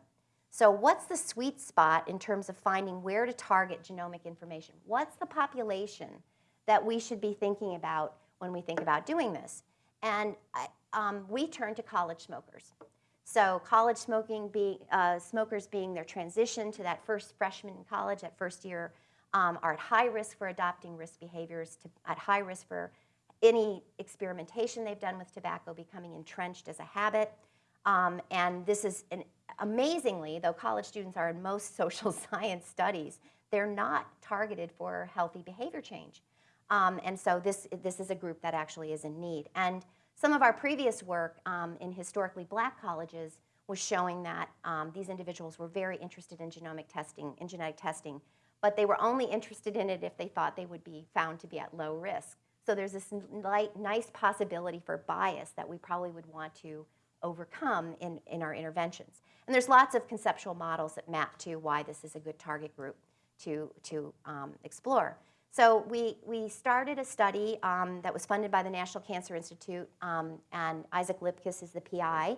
So what's the sweet spot in terms of finding where to target genomic information? What's the population that we should be thinking about when we think about doing this? And um, we turn to college smokers. So college smoking, be, uh, smokers being their transition to that first freshman in college, that first year, um, are at high risk for adopting risk behaviors, to, at high risk for any experimentation they've done with tobacco becoming entrenched as a habit. Um, and this is an, amazingly, though college students are in most *laughs* social science studies, they're not targeted for healthy behavior change. Um, and so this, this is a group that actually is in need. And some of our previous work um, in historically black colleges was showing that um, these individuals were very interested in genomic testing, in genetic testing, but they were only interested in it if they thought they would be found to be at low risk. So there's this light, nice possibility for bias that we probably would want to overcome in, in our interventions. And there's lots of conceptual models that map to why this is a good target group to, to um, explore. So we, we started a study um, that was funded by the National Cancer Institute, um, and Isaac Lipkus is the PI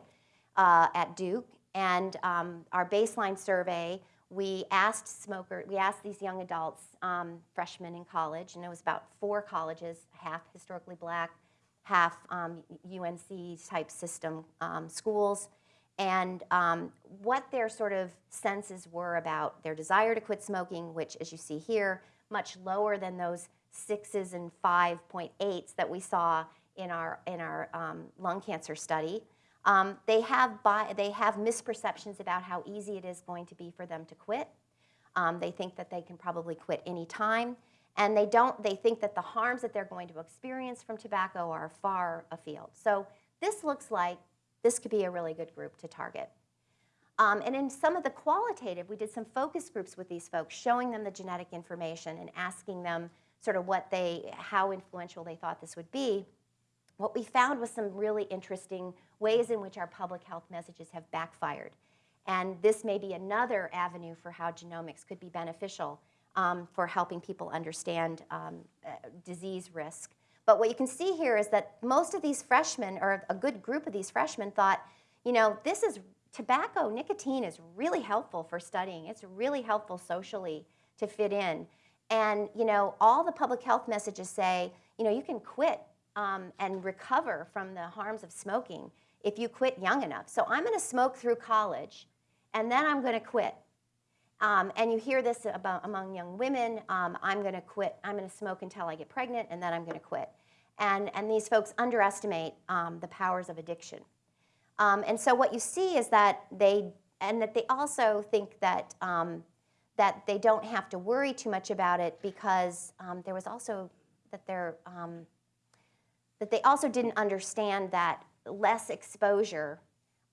uh, at Duke. And um, our baseline survey, we asked smoker, we asked these young adults, um, freshmen in college, and it was about four colleges, half historically black, half UNC um, type system um, schools, and um, what their sort of senses were about their desire to quit smoking, which, as you see here, much lower than those sixes and 5.8s that we saw in our, in our um, lung cancer study. Um, they, have bi- they have misperceptions about how easy it is going to be for them to quit. Um, they think that they can probably quit any time. And they don't, they think that the harms that they're going to experience from tobacco are far afield. So this looks like this could be a really good group to target. Um, and in some of the qualitative, we did some focus groups with these folks, showing them the genetic information and asking them sort of what they, how influential they thought this would be. What we found was some really interesting ways in which our public health messages have backfired. And this may be another avenue for how genomics could be beneficial um, for helping people understand um, uh, disease risk. But what you can see here is that most of these freshmen, or a good group of these freshmen, thought, you know, this is tobacco, nicotine is really helpful for studying. It's really helpful socially to fit in. And, you know, all the public health messages say, you know, you can quit um, and recover from the harms of smoking if you quit young enough. So I'm going to smoke through college, and then I'm going to quit. Um, and you hear this about among young women, um, I'm going to quit, I'm going to smoke until I get pregnant, and then I'm going to quit. And, and these folks underestimate um, the powers of addiction. Um, and so what you see is that they, and that they also think that, um, that they don't have to worry too much about it because um, there was also, that they're, that they also didn't understand that less exposure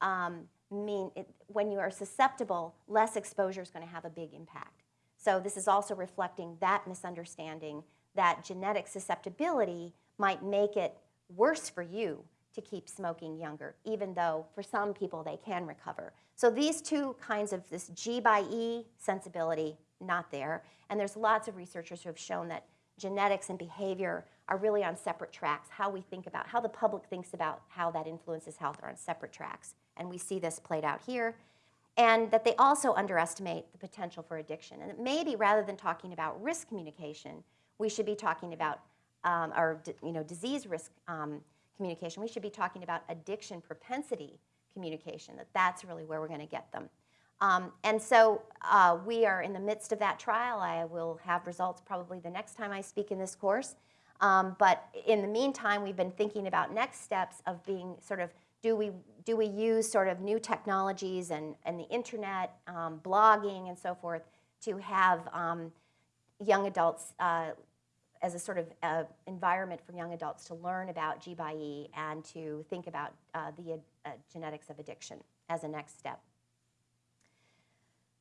um, mean it, when you are susceptible, less exposure is going to have a big impact. So this is also reflecting that misunderstanding that genetic susceptibility might make it worse for you to keep smoking younger, even though for some people they can recover. So these two kinds of this G by E sensibility, not there. And there's lots of researchers who have shown that genetics and behavior are really on separate tracks. How we think about, how the public thinks about how that influences health are on separate tracks. And we see this played out here. And that they also underestimate the potential for addiction. And maybe rather than talking about risk communication, we should be talking about, um, you know, disease risk um, communication. We should be talking about addiction propensity communication, that that's really where we're going to get them. Um, and so uh, we are in the midst of that trial. I will have results probably the next time I speak in this course. Um, but in the meantime, we've been thinking about next steps of being sort of, do we, do we use sort of new technologies and, and the internet, um, blogging and so forth to have um, young adults uh, as a sort of uh, environment for young adults to learn about G by E and to think about uh, the uh, genetics of addiction as a next step.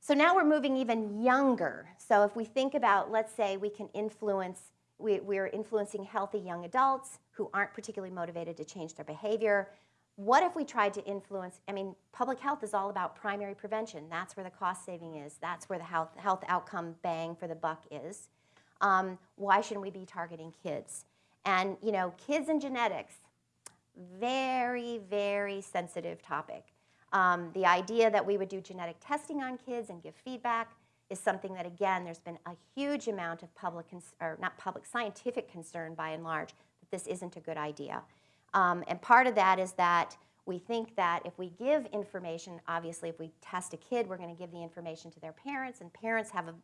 So now we're moving even younger. So if we think about, let's say we can influence, we, we're influencing healthy young adults who aren't particularly motivated to change their behavior. what if we tried to influence? I mean, public health is all about primary prevention. That's where the cost saving is. That's where the health, health outcome bang for the buck is. Um, why shouldn't we be targeting kids? And, you know, kids and genetics, very, very sensitive topic. Um, the idea that we would do genetic testing on kids and give feedback is something that, again, there's been a huge amount of public, or not public, scientific concern by and large that this isn't a good idea. Um, and part of that is that we think that if we give information, obviously if we test a kid, we're going to give the information to their parents, and parents have a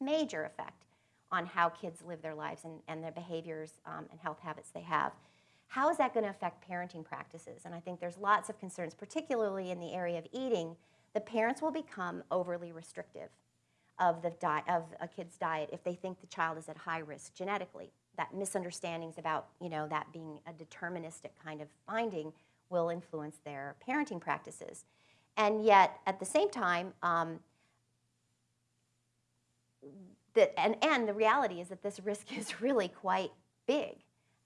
major effect on how kids live their lives and, and their behaviors um, and health habits they have. How is that going to affect parenting practices? And I think there's lots of concerns, particularly in the area of eating, the parents will become overly restrictive of, the of a kid's diet if they think the child is at high risk genetically. That misunderstandings about you know, that being a deterministic kind of finding will influence their parenting practices. And yet, at the same time, um, the, and, and the reality is that this risk *laughs* is really quite big.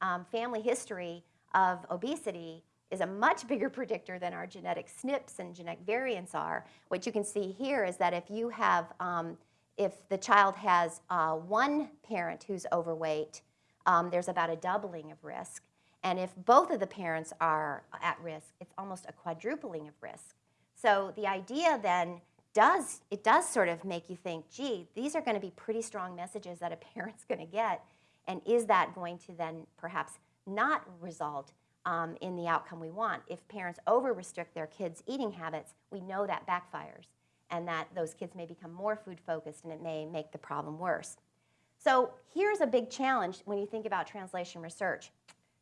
Um, family history of obesity is a much bigger predictor than our genetic SNPs and genetic variants are. What you can see here is that if you have, um, if the child has uh, one parent who's overweight, um, there's about a doubling of risk. And if both of the parents are at risk, it's almost a quadrupling of risk. So the idea then does, it does sort of make you think, gee, these are going to be pretty strong messages that a *laughs* parent's going to get. And is that going to then perhaps not result um, in the outcome we want? If parents over restrict their kids' eating habits, we know that backfires and that those kids may become more food focused and it may make the problem worse. So here's a big challenge when you think about translation research.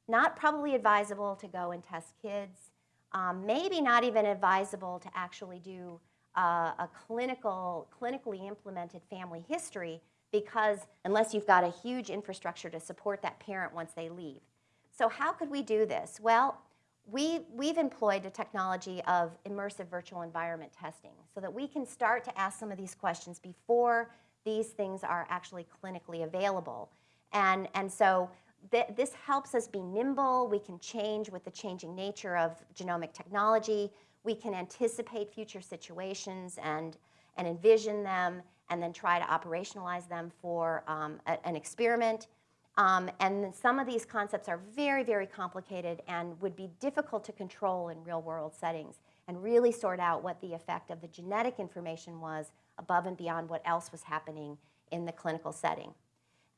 Not probably advisable to go and test kids, um, maybe not even advisable to actually do uh, a clinical, clinically implemented family history because unless you've got a huge infrastructure to support that parent once they leave. So how could we do this? Well, we, we've employed a technology of immersive virtual environment testing so that we can start to ask some of these questions before these things are actually clinically available. And, and so th this helps us be nimble. We can change with the changing nature of genomic technology. We can anticipate future situations and, and envision them and then try to operationalize them for um, a, an experiment. Um, and some of these concepts are very, very complicated and would be difficult to control in real world settings and really sort out what the effect of the genetic information was above and beyond what else was happening in the clinical setting.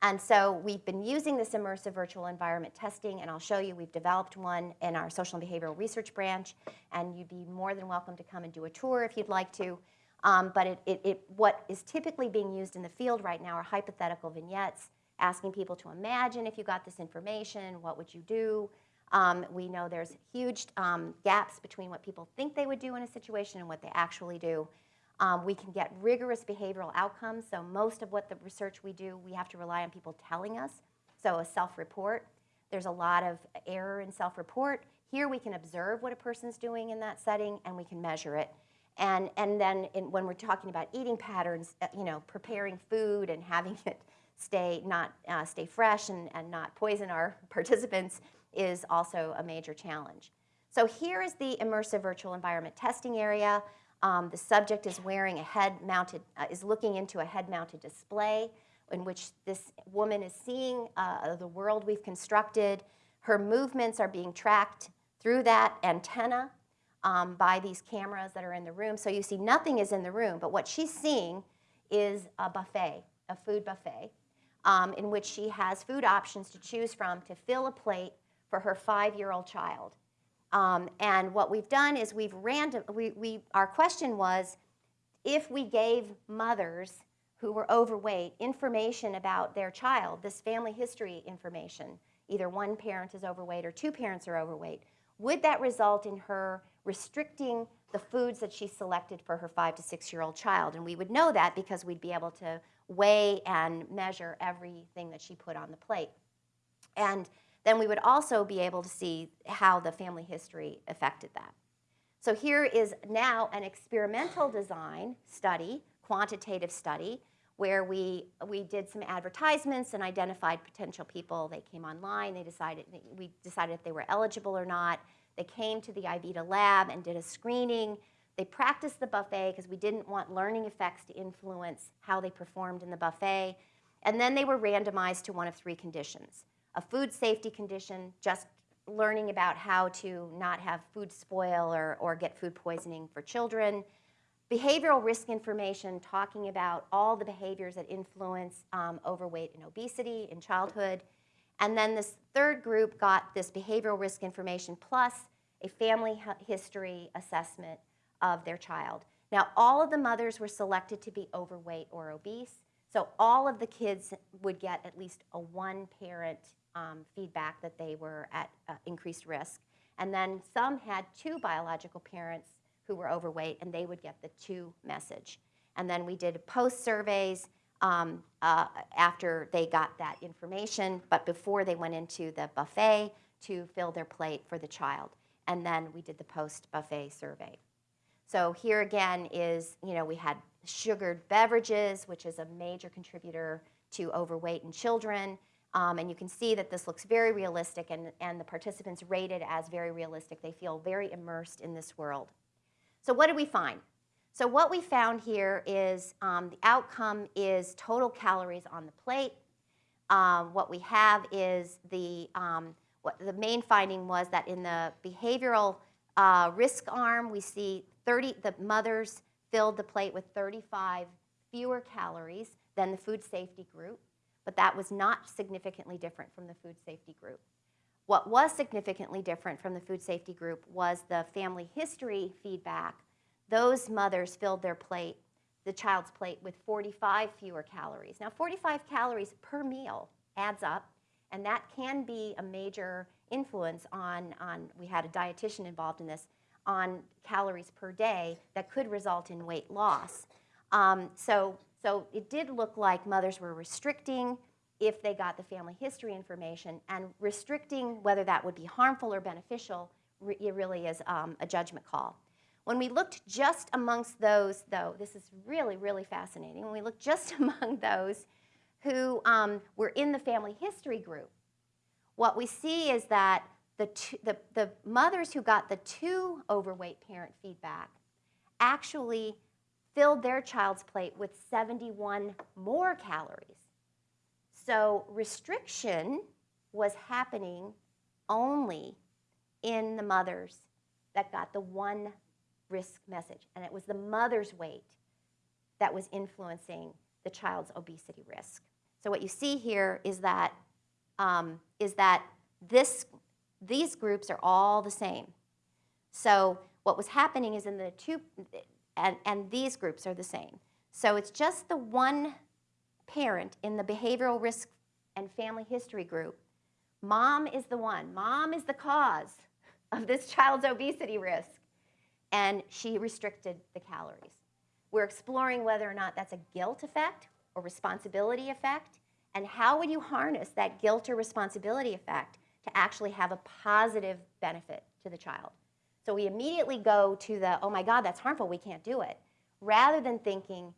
And so we've been using this immersive virtual environment testing, and I'll show you we've developed one in our social and behavioral research branch, and you'd be more than welcome to come and do a tour if you'd like to. Um, but it, it, it, what is typically being used in the field right now are hypothetical vignettes, asking people to imagine if you got this information, what would you do? Um, we know there's huge um, gaps between what people think they would do in a situation and what they actually do. Um, we can get rigorous behavioral outcomes. So most of what the research we do, we have to rely on people telling us. So a self-report, there's a lot of error in self-report. Here we can observe what a person's doing in that setting and we can measure it. And, and then in, when we're talking about eating patterns, uh, you know, preparing food and having *laughs* it stay, not, uh, stay fresh and, and not poison our *laughs* participants is also a major challenge. So here is the immersive virtual environment testing area. Um, the subject is wearing a head-mounted, uh, is looking into a head-mounted display in which this woman is seeing uh, the world we've constructed. Her movements are being tracked through that antenna um, by these cameras that are in the room. So you see nothing is in the room, but what she's seeing is a buffet, a food buffet, um, in which she has food options to choose from to fill a plate for her five-year-old child. Um, and what we've done is we've random, we, we, our question was, if we gave mothers who were overweight information about their child, this family history information, either one parent is overweight or two parents are overweight, would that result in her restricting the foods that she selected for her five to six year old child? And we would know that because we'd be able to weigh and measure everything that she put on the plate. And then we would also be able to see how the family history affected that. So here is now an experimental design study, quantitative study, where we, we did some advertisements and identified potential people. They came online, they decided, we decided if they were eligible or not. They came to the IVETA lab and did a screening. They practiced the buffet because we didn't want learning effects to influence how they performed in the buffet. And then they were randomized to one of three conditions a food safety condition, just learning about how to not have food spoil or, or get food poisoning for children. Behavioral risk information, talking about all the behaviors that influence um, overweight and obesity in childhood. And then this third group got this behavioral risk information plus a family history assessment of their child. Now, all of the mothers were selected to be overweight or obese. So all of the kids would get at least a one parent um, feedback that they were at uh, increased risk. And then some had two biological parents who were overweight, and they would get the two message. And then we did post surveys um, uh, after they got that information, but before they went into the buffet to fill their plate for the child. And then we did the post buffet survey. So here again is, you know, we had sugared beverages, which is a major contributor to overweight in children. Um, and you can see that this looks very realistic and, and the participants rated as very realistic. They feel very immersed in this world. So what did we find? So what we found here is um, the outcome is total calories on the plate. Um, what we have is the, um, what the main finding was that in the behavioral uh, risk arm, we see 30, the mothers filled the plate with 35 fewer calories than the food safety group but that was not significantly different from the food safety group. What was significantly different from the food safety group was the family history feedback. Those mothers filled their plate, the child's plate, with 45 fewer calories. Now, 45 calories per meal adds up, and that can be a major influence on, on we had a dietitian involved in this, on calories per day that could result in weight loss. Um, so so it did look like mothers were restricting if they got the family history information and restricting whether that would be harmful or beneficial it really is um, a judgment call. When we looked just amongst those, though, this is really, really fascinating. When we looked just *laughs* among those who um, were in the family history group, what we see is that the, two, the, the mothers who got the two overweight parent feedback actually filled their child's plate with 71 more calories. So restriction was happening only in the mothers that got the one risk message. And it was the mother's weight that was influencing the child's obesity risk. So what you see here is that, um, is that this, these groups are all the same. So what was happening is in the two, and, and these groups are the same. So it's just the one parent in the behavioral risk and family history group. Mom is the one. Mom is the cause of this child's obesity risk. And she restricted the calories. We're exploring whether or not that's a guilt effect or responsibility effect, and how would you harness that guilt or responsibility effect to actually have a positive benefit to the child. So we immediately go to the, oh my God, that's harmful, we can't do it, rather than thinking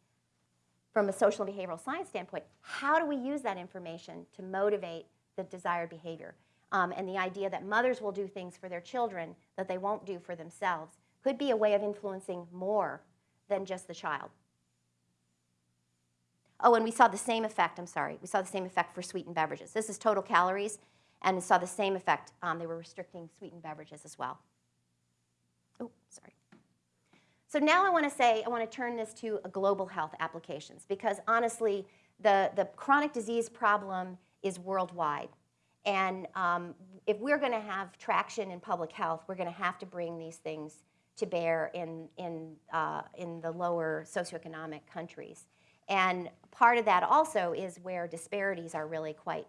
from a social and behavioral science standpoint, how do we use that information to motivate the desired behavior? Um, and the idea that mothers will do things for their children that they won't do for themselves could be a way of influencing more than just the child. Oh, and we saw the same effect, I'm sorry, we saw the same effect for sweetened beverages. This is total calories, and saw the same effect. Um, they were restricting sweetened beverages as well. Oh, sorry. So now I want to say, I want to turn this to a global health applications because honestly, the, the chronic disease problem is worldwide. And um, if we're going to have traction in public health, we're going to have to bring these things to bear in, in, uh, in the lower socioeconomic countries. And part of that also is where disparities are really quite,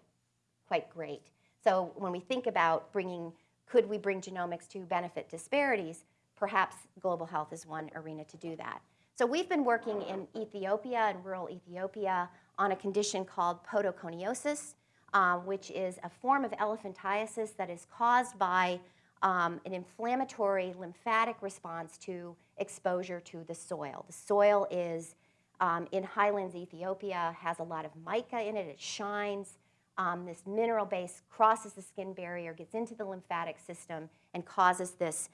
quite great. So when we think about bringing, could we bring genomics to benefit disparities, perhaps global health is one arena to do that. So we've been working in Ethiopia, in rural Ethiopia, on a condition called podoconiosis, uh, which is a form of elephantiasis that is caused by um, an inflammatory lymphatic response to exposure to the soil. The soil is um, in highlands Ethiopia, has a lot of mica in it, it shines. Um, this mineral base crosses the skin barrier, gets into the lymphatic system, and causes this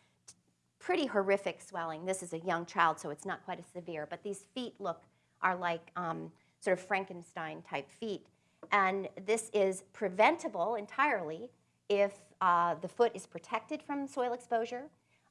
pretty horrific swelling. This is a young child, so it's not quite as severe, but these feet look are like um, sort of Frankenstein type feet. And this is preventable entirely if uh, the foot is protected from soil exposure.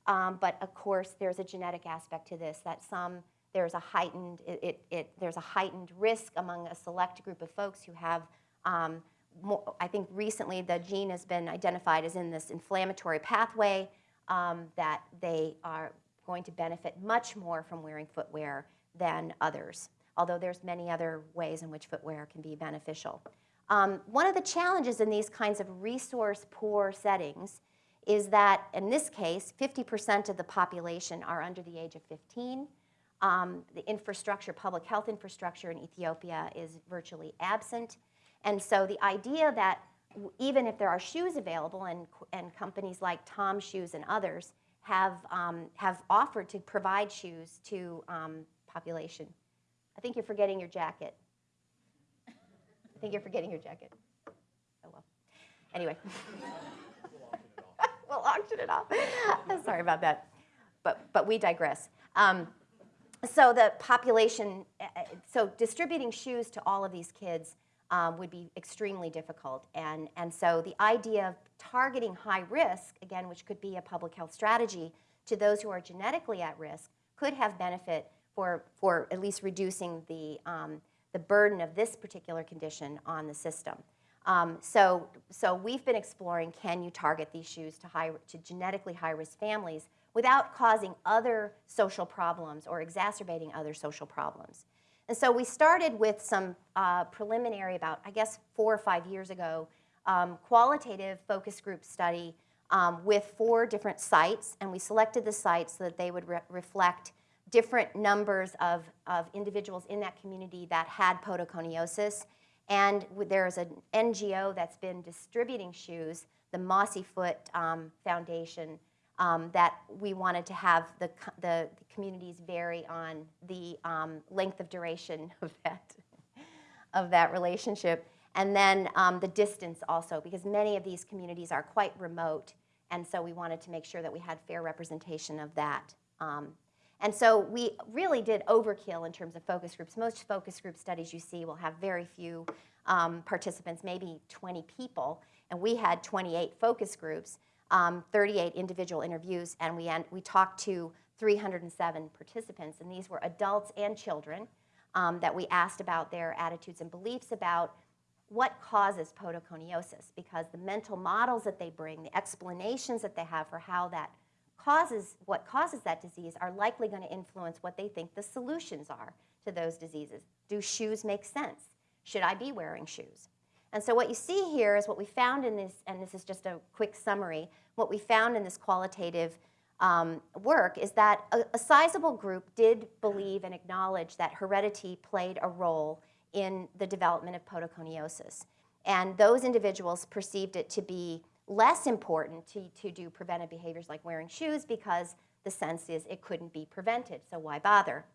Um, but of course, there's a genetic aspect to this that some there's a heightened it, it, it, there's a heightened risk among a select group of folks who have um, more, I think recently the gene has been identified as in this inflammatory pathway um, that they are going to benefit much more from wearing footwear than others, although there's many other ways in which footwear can be beneficial. Um, one of the challenges in these kinds of resource poor settings is that in this case, 50% of the population are under the age of 15. Um, the infrastructure, public health infrastructure in Ethiopia is virtually absent. And so the idea that even if there are shoes available and, and companies like TOMS Shoes and others have, um, have offered to provide shoes to um, population. I think you're forgetting your jacket. I think you're forgetting your jacket. Oh well. Anyway. *laughs* we'll auction it off. *laughs* Sorry about that. But, but we digress. Um, so the population, eh, eh, so distributing shoes to all of these kids um, would be extremely difficult. And, and so the idea of targeting high risk, again, which could be a public health strategy, to those who are genetically at risk could have benefit for, for at least reducing the, um, the burden of this particular condition on the system. Um, so, so we've been exploring can you target these shoes to, high, to genetically high-risk families without causing other social problems or exacerbating other social problems. And so we started with some uh, preliminary, about I guess four or five years ago, um, qualitative focus group study um, with four different sites, and we selected the sites so that they would re reflect different numbers of, of individuals in that community that had podoconiosis. And there's an NGO that's been distributing shoes, the Mossy Foot um, Foundation, um, that we wanted to have the, the, the communities vary on the um, length of duration *laughs* of that, of that relationship. And then um, the distance also, because many of these communities are quite remote, and so we wanted to make sure that we had fair representation of that. Um, and so we really did overkill in terms of focus groups. Most focus group studies you see will have very few um, participants, maybe 20 people, and we had 28 focus groups um, 38 individual interviews, and we, we talked to 307 participants, and these were adults and children um, that we asked about their attitudes and beliefs about what causes podoconiosis, because the mental models that they bring, the explanations that they have for how that causes, what causes that disease are likely going to influence what they think the solutions are to those diseases. Do shoes make sense? Should I be wearing shoes? And so what you see here is what we found in this, and this is just a quick summary, what we found in this qualitative um, work is that a, a sizable group did believe and acknowledge that heredity played a role in the development of podoconiosis. And those individuals perceived it to be less important to, to do preventive behaviors like wearing shoes because the sense is it couldn't be prevented, so why bother?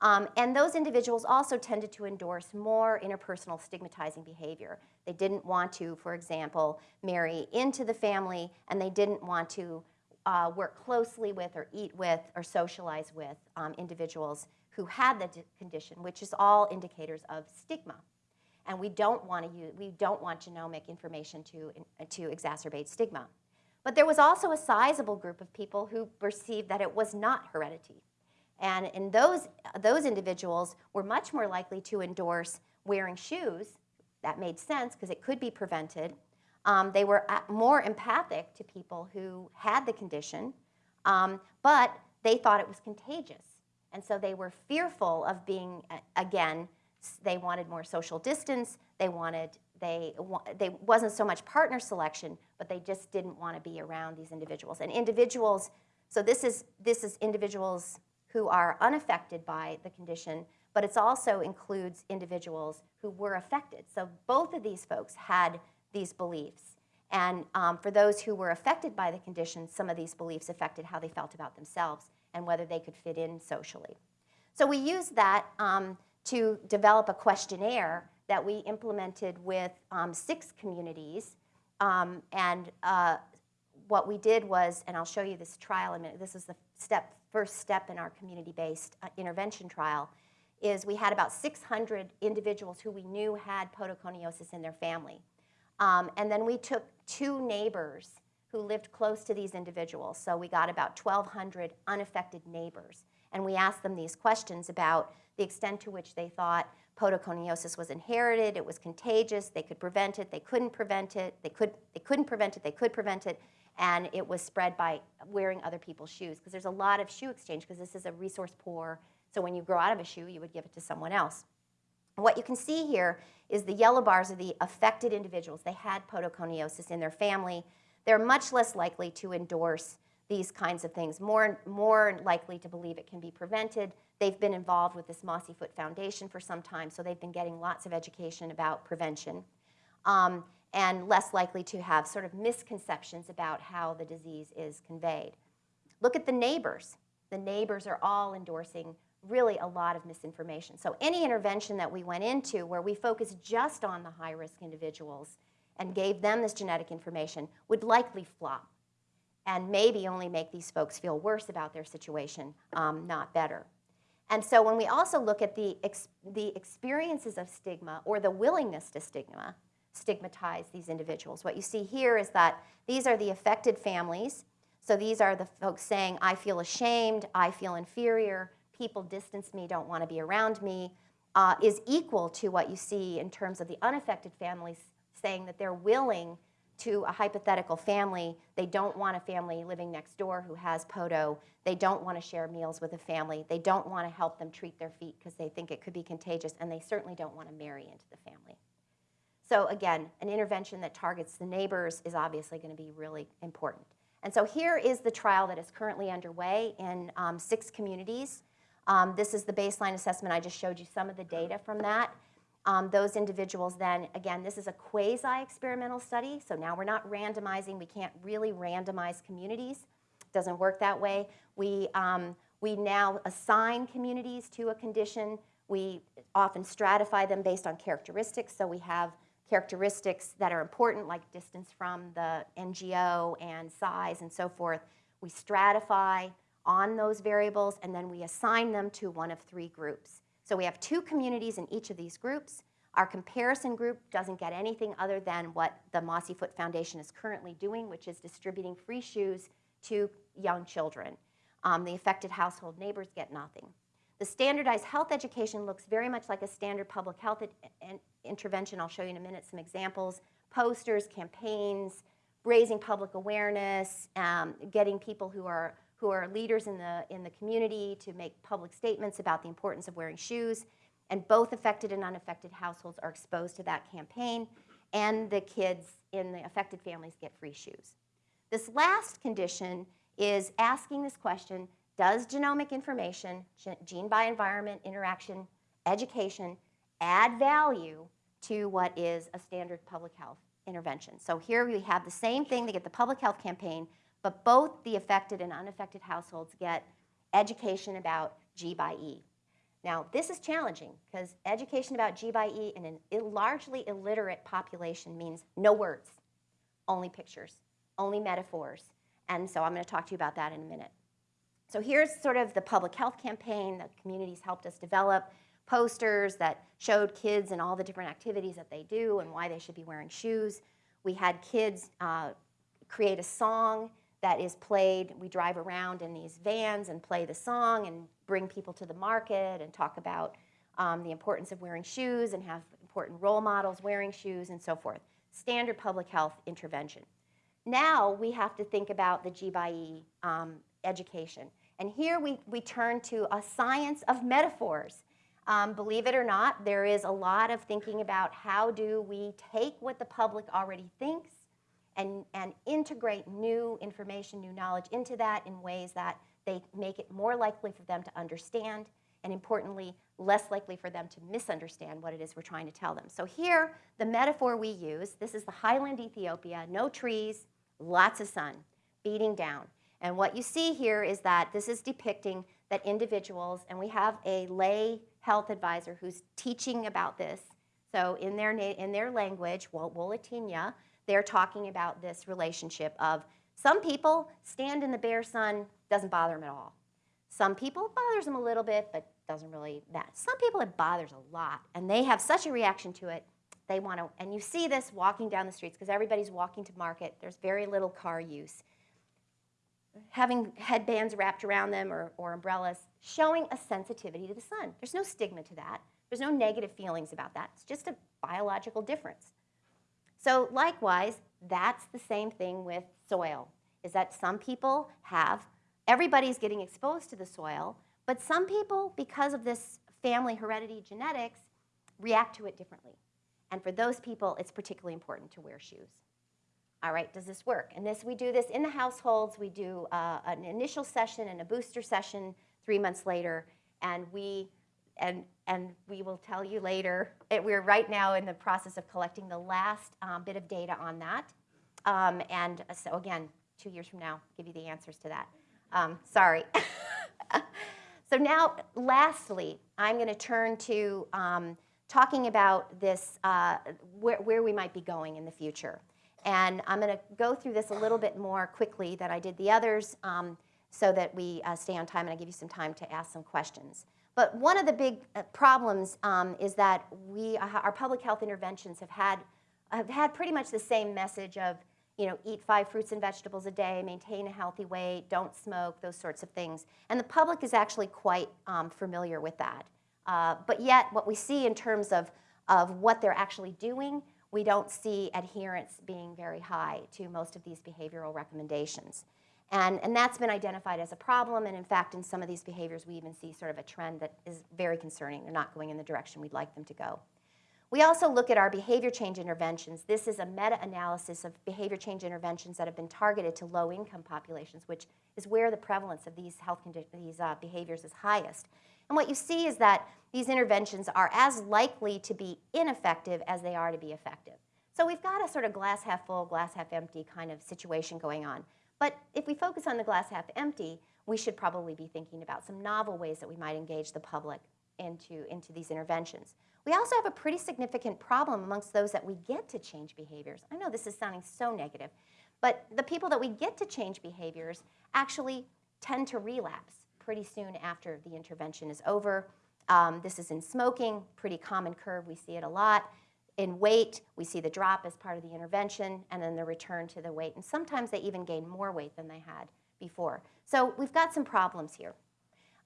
Um, and those individuals also tended to endorse more interpersonal stigmatizing behavior. They didn't want to, for example, marry into the family, and they didn't want to uh, work closely with or eat with or socialize with um, individuals who had the condition, which is all indicators of stigma. And we don't want to use, we don't want genomic information to, to exacerbate stigma. But there was also a sizable group of people who perceived that it was not heredity. And in those, those individuals were much more likely to endorse wearing shoes. That made sense because it could be prevented. Um, they were more empathic to people who had the condition, um, but they thought it was contagious. And so they were fearful of being, again, they wanted more social distance. They wanted, they, they wasn't so much partner selection, but they just didn't want to be around these individuals. And individuals, so this is, this is individuals who are unaffected by the condition, but it also includes individuals who were affected. So both of these folks had these beliefs. And um, for those who were affected by the condition, some of these beliefs affected how they felt about themselves and whether they could fit in socially. So we used that um, to develop a questionnaire that we implemented with um, six communities. Um, and uh, what we did was, and I'll show you this trial in a minute, this is the step, first step in our community-based uh, intervention trial, is we had about 600 individuals who we knew had podoconiosis in their family. Um, and then we took two neighbors who lived close to these individuals. So we got about 1,200 unaffected neighbors. And we asked them these questions about the extent to which they thought podoconiosis was inherited, it was contagious, they could prevent it, they couldn't prevent it, they, could, they couldn't prevent it, they could prevent it, and it was spread by wearing other people's shoes. Because there's a lot of shoe exchange, because this is a resource poor, so when you grow out of a shoe, you would give it to someone else. What you can see here is the yellow bars are the affected individuals. They had podoconiosis in their family. They're much less likely to endorse these kinds of things, more, more likely to believe it can be prevented. They've been involved with this Mossy Foot Foundation for some time, so they've been getting lots of education about prevention. Um, and less likely to have sort of misconceptions about how the disease is conveyed. Look at the neighbors. The neighbors are all endorsing really a lot of misinformation. So any intervention that we went into where we focused just on the high-risk individuals and gave them this genetic information would likely flop and maybe only make these folks feel worse about their situation, um, not better. And so when we also look at the, ex the experiences of stigma or the willingness to stigma, stigmatize these individuals, what you see here is that these are the affected families. So these are the folks saying, I feel ashamed, I feel inferior, people distance me, don't want to be around me, uh, is equal to what you see in terms of the unaffected families saying that they're willing to a hypothetical family. They don't want a family living next door who has podo. They don't want to share meals with a family. They don't want to help them treat their feet because they think it could be contagious, and they certainly don't want to marry into the family. So again, an intervention that targets the neighbors is obviously going to be really important. And so here is the trial that is currently underway in um, six communities. Um, this is the baseline assessment. I just showed you some of the data from that. Um, those individuals then, again, this is a quasi-experimental study, so now we're not randomizing. We can't really randomize communities. It doesn't work that way. We, um, we now assign communities to a condition. We often stratify them based on characteristics, so we have characteristics that are important, like distance from the NGO and size and so forth. We stratify on those variables, and then we assign them to one of three groups. So we have two communities in each of these groups. Our comparison group doesn't get anything other than what the Mossy Foot Foundation is currently doing, which is distributing free shoes to young children. Um, the affected household neighbors get nothing. The standardized health education looks very much like a standard public health intervention. I'll show you in a minute some examples. Posters, campaigns, raising public awareness, um, getting people who are who are leaders in the, in the community to make public statements about the importance of wearing shoes. And both affected and unaffected households are exposed to that campaign, and the kids in the affected families get free shoes. This last condition is asking this question, does genomic information, gene by environment interaction, education, add value to what is a standard public health intervention? So here we have the same thing, they get the public health campaign, but both the affected and unaffected households get education about G by E. Now, this is challenging because education about G by E in a largely illiterate population means no words, only pictures, only metaphors. And so I'm going to talk to you about that in a minute. So here's sort of the public health campaign that communities helped us develop, posters that showed kids and all the different activities that they do and why they should be wearing shoes. We had kids uh, create a song that is played. We drive around in these vans and play the song and bring people to the market and talk about um, the importance of wearing shoes and have important role models wearing shoes and so forth. Standard public health intervention. Now we have to think about the G by E um, education. And here we, we turn to a science of metaphors. Um, believe it or not, there is a lot of thinking about how do we take what the public already thinks and, and integrate new information, new knowledge into that in ways that they make it more likely for them to understand and importantly, less likely for them to misunderstand what it is we're trying to tell them. So here, the metaphor we use, this is the highland Ethiopia, no trees, lots of sun, beating down. And what you see here is that this is depicting that individuals, and we have a lay health advisor who's teaching about this. So in their, in their language, Wo- Wolatinya, they're talking about this relationship of some people stand in the bare sun, doesn't bother them at all. Some people bothers them a little bit, but doesn't really matter. Some people it bothers a lot, and they have such a reaction to it. They want to, and you see this walking down the streets because everybody's walking to market. There's very little car use. Having headbands wrapped around them or, or umbrellas, showing a sensitivity to the sun. There's no stigma to that. There's no negative feelings about that. It's just a biological difference. So likewise, that's the same thing with soil, is that some people have, everybody's getting exposed to the soil, but some people, because of this family heredity genetics, react to it differently. And for those people, it's particularly important to wear shoes. All right, does this work? And this, we do this in the households. We do uh, an initial session and a booster session three months later, and we, and, and we will tell you later. It, we're right now in the process of collecting the last um, bit of data on that. Um, and so again, two years from now, give you the answers to that. Um, sorry. *laughs* so now, lastly, I'm going to turn to um, talking about this, uh, where, where we might be going in the future. And I'm going to go through this a little bit more quickly than I did the others um, so that we uh, stay on time and I give you some time to ask some questions. But one of the big uh, problems um, is that we, uh, our public health interventions have had, have had pretty much the same message of, you know, eat five fruits and vegetables a day, maintain a healthy weight, don't smoke, those sorts of things. And the public is actually quite um, familiar with that. Uh, but yet, what we see in terms of, of what they're actually doing, we don't see adherence being very high to most of these behavioral recommendations. And, and that's been identified as a problem, and in fact, in some of these behaviors, we even see sort of a trend that is very concerning. They're not going in the direction we'd like them to go. We also look at our behavior change interventions. This is a meta-analysis of behavior change interventions that have been targeted to low-income populations, which is where the prevalence of these health these uh, behaviors is highest. And what you see is that these interventions are as likely to be ineffective as they are to be effective. So we've got a sort of glass half full, glass half empty kind of situation going on. But if we focus on the glass half empty, we should probably be thinking about some novel ways that we might engage the public into, into these interventions. We also have a pretty significant problem amongst those that we get to change behaviors. I know this is sounding so negative, but the people that we get to change behaviors actually tend to relapse pretty soon after the intervention is over. Um, this is in smoking, pretty common curve, we see it a lot. In weight, we see the drop as part of the intervention and then the return to the weight. And sometimes they even gain more weight than they had before. So we've got some problems here.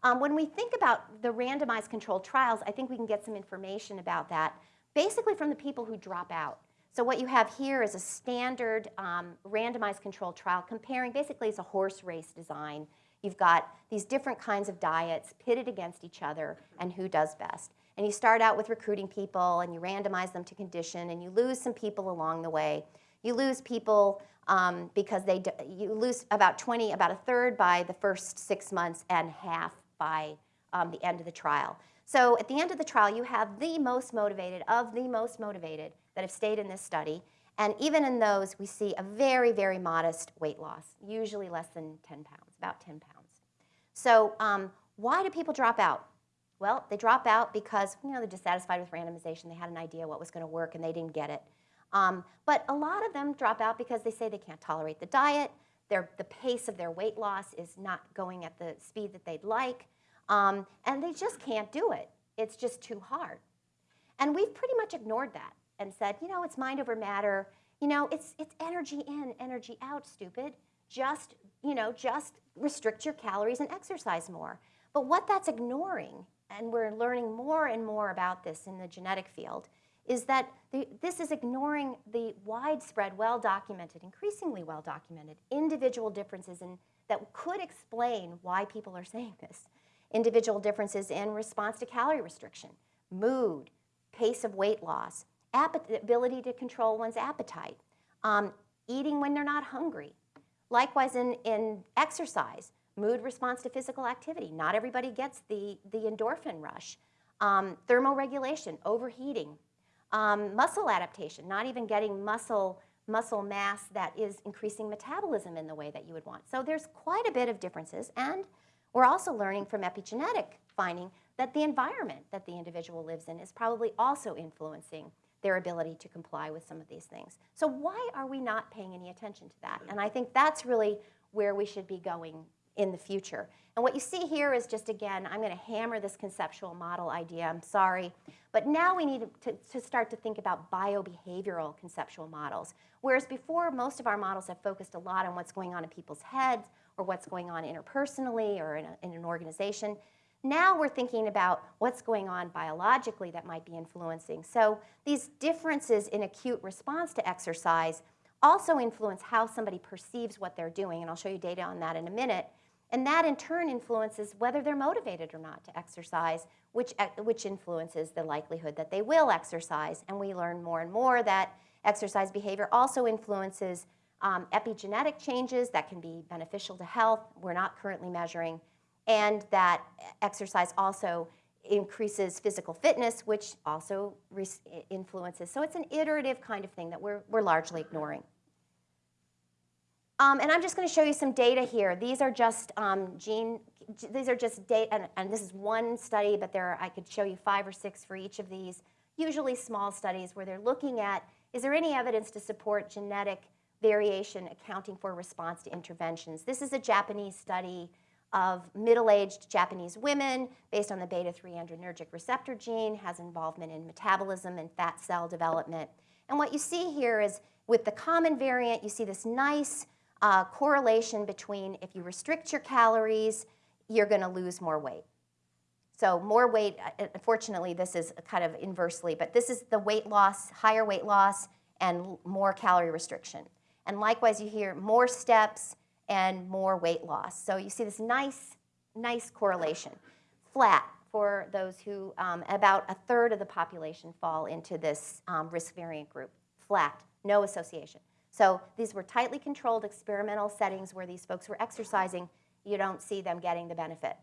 Um, when we think about the randomized controlled trials, I think we can get some information about that, basically from the people who drop out. So what you have here is a standard um, randomized controlled trial comparing, basically it's a horse race design. You've got these different kinds of diets pitted against each other and who does best. And you start out with recruiting people and you randomize them to condition and you lose some people along the way. You lose people um, because they you lose about 20, about a third by the first six months and half by um, the end of the trial. So at the end of the trial, you have the most motivated of the most motivated that have stayed in this study. And even in those, we see a very, very modest weight loss, usually less than 10 pounds, about 10 pounds. So um, why do people drop out? Well, they drop out because you know they're dissatisfied with randomization. They had an idea what was going to work and they didn't get it. Um, but a lot of them drop out because they say they can't tolerate the diet. Their, the pace of their weight loss is not going at the speed that they'd like, um, and they just can't do it. It's just too hard. And we've pretty much ignored that and said, you know, it's mind over matter. You know, it's, it's energy in, energy out, stupid. Just, you know, just restrict your calories and exercise more. But what that's ignoring, and we're learning more and more about this in the genetic field, is that the, this is ignoring the widespread, well-documented, increasingly well-documented individual differences in, that could explain why people are saying this. Individual differences in response to calorie restriction, mood, pace of weight loss, ability to control one's appetite, um, eating when they're not hungry. Likewise, in, in exercise, mood response to physical activity. Not everybody gets the, the endorphin rush. Um, thermoregulation, overheating. Um, muscle adaptation, not even getting muscle, muscle mass that is increasing metabolism in the way that you would want. So there's quite a bit of differences. And We're also learning from epigenetic finding that the environment that the individual lives in is probably also influencing their ability to comply with some of these things. So why are we not paying any attention to that? And I think that's really where we should be going in the future. And what you see here is just, again, I'm going to hammer this conceptual model idea, I'm sorry. But now we need to, to start to think about biobehavioral conceptual models. Whereas before, most of our models have focused a lot on what's going on in people's heads or what's going on interpersonally or in, a, in an organization. Now we're thinking about what's going on biologically that might be influencing. So these differences in acute response to exercise also influence how somebody perceives what they're doing, and I'll show you data on that in a minute. And that in turn influences whether they're motivated or not to exercise, which, which influences the likelihood that they will exercise. And we learn more and more that exercise behavior also influences um, epigenetic changes that can be beneficial to health, we're not currently measuring, and that exercise also increases physical fitness, which also influences. So it's an iterative kind of thing that we're, we're largely ignoring. Um, and I'm just going to show you some data here. These are just um, gene, these are just data, and, and, this is one study, but there are, I could show you five or six for each of these, usually small studies where they're looking at, is there any evidence to support genetic variation accounting for response to interventions? This is a Japanese study of middle-aged Japanese women based on the beta-3 adrenergic receptor gene, has involvement in metabolism and fat cell development. And what you see here is with the common variant, you see this nice uh, correlation between if you restrict your calories, you're going to lose more weight. So more weight, uh, unfortunately, this is kind of inversely, but this is the weight loss, higher weight loss, and more calorie restriction. And likewise, you hear more steps and more weight loss. So you see this nice, nice correlation. Flat for those who, um, about a third of the population fall into this um, risk variant group. Flat, no association. So these were tightly controlled experimental settings where these folks were exercising. You don't see them getting the benefit.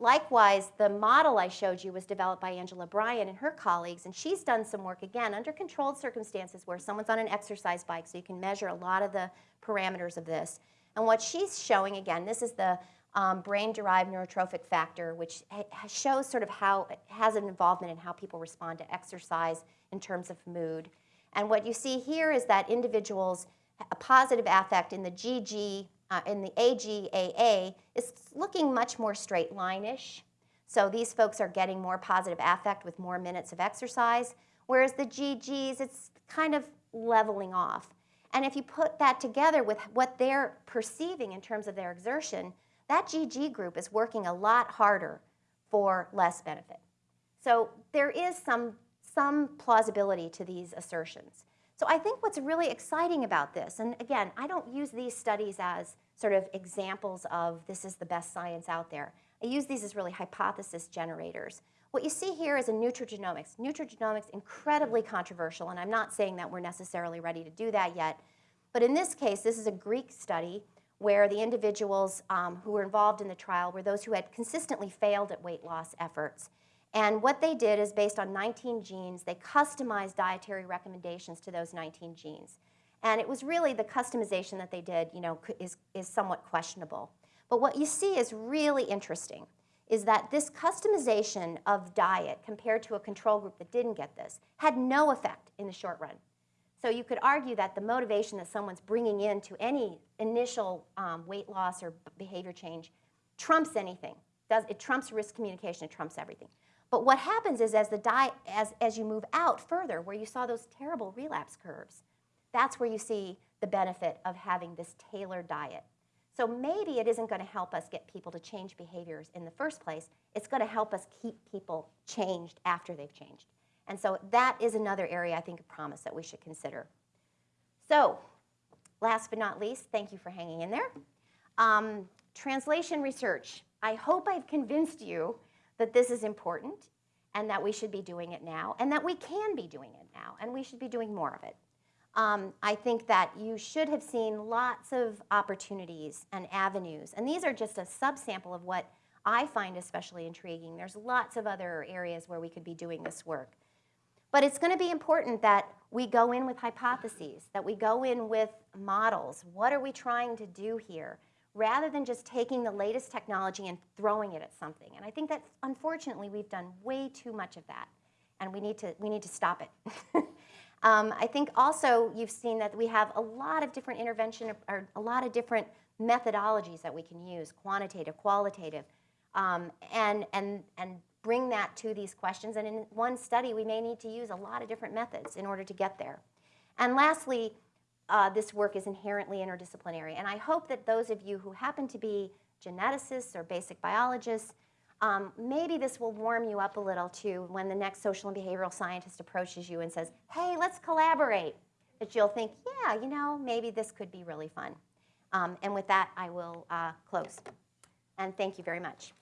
Likewise, the model I showed you was developed by Angela Bryan and her colleagues, and she's done some work, again, under controlled circumstances where someone's on an exercise bike, so you can measure a lot of the parameters of this. And what she's showing, again, this is the um, brain-derived neurotrophic factor, which shows sort of how it has an involvement in how people respond to exercise in terms of mood. And what you see here is that individuals, a positive affect in the GG, uh, in the AGAA, is looking much more straight line-ish. So these folks are getting more positive affect with more minutes of exercise, whereas the GGs, it's kind of leveling off. And if you put that together with what they're perceiving in terms of their exertion, that GG group is working a lot harder for less benefit. So there is some some plausibility to these assertions. So I think what's really exciting about this, and again, I don't use these studies as sort of examples of this is the best science out there. I use these as really hypothesis generators. What you see here is a nutrigenomics. Nutrigenomics, incredibly controversial, and I'm not saying that we're necessarily ready to do that yet. But in this case, this is a Greek study where the individuals um, who were involved in the trial were those who had consistently failed at weight loss efforts. And what they did is based on 19 genes, they customized dietary recommendations to those 19 genes. And it was really the customization that they did, you know, is, is somewhat questionable. But what you see is really interesting is that this customization of diet compared to a control group that didn't get this had no effect in the short run. So you could argue that the motivation that someone's bringing in to any initial um, weight loss or behavior change trumps anything. Does, it trumps risk communication, it trumps everything. But what happens is as, the diet, as, as you move out further, where you saw those terrible relapse curves, that's where you see the benefit of having this tailored diet. So maybe it isn't going to help us get people to change behaviors in the first place. It's going to help us keep people changed after they've changed. And so that is another area I think of promise that we should consider. So last but not least, thank you for hanging in there. Um, translation research. I hope I've convinced you that this is important and that we should be doing it now and that we can be doing it now and we should be doing more of it. Um, I think that you should have seen lots of opportunities and avenues. And these are just a subsample of what I find especially intriguing. There's lots of other areas where we could be doing this work. But it's going to be important that we go in with hypotheses, that we go in with models. What are we trying to do here? rather than just taking the latest technology and throwing it at something. And I think that unfortunately we've done way too much of that, and we need to we need to stop it. *laughs* um, I think also you've seen that we have a lot of different intervention or a lot of different methodologies that we can use, quantitative, qualitative, um, and and and bring that to these questions. And in one study, we may need to use a lot of different methods in order to get there. And lastly, uh, this work is inherently interdisciplinary. And I hope that those of you who happen to be geneticists or basic biologists, um, maybe this will warm you up a little too when the next social and behavioral scientist approaches you and says, hey, let's collaborate. That you'll think, yeah, you know, maybe this could be really fun. Um, and with that, I will uh, close. And thank you very much.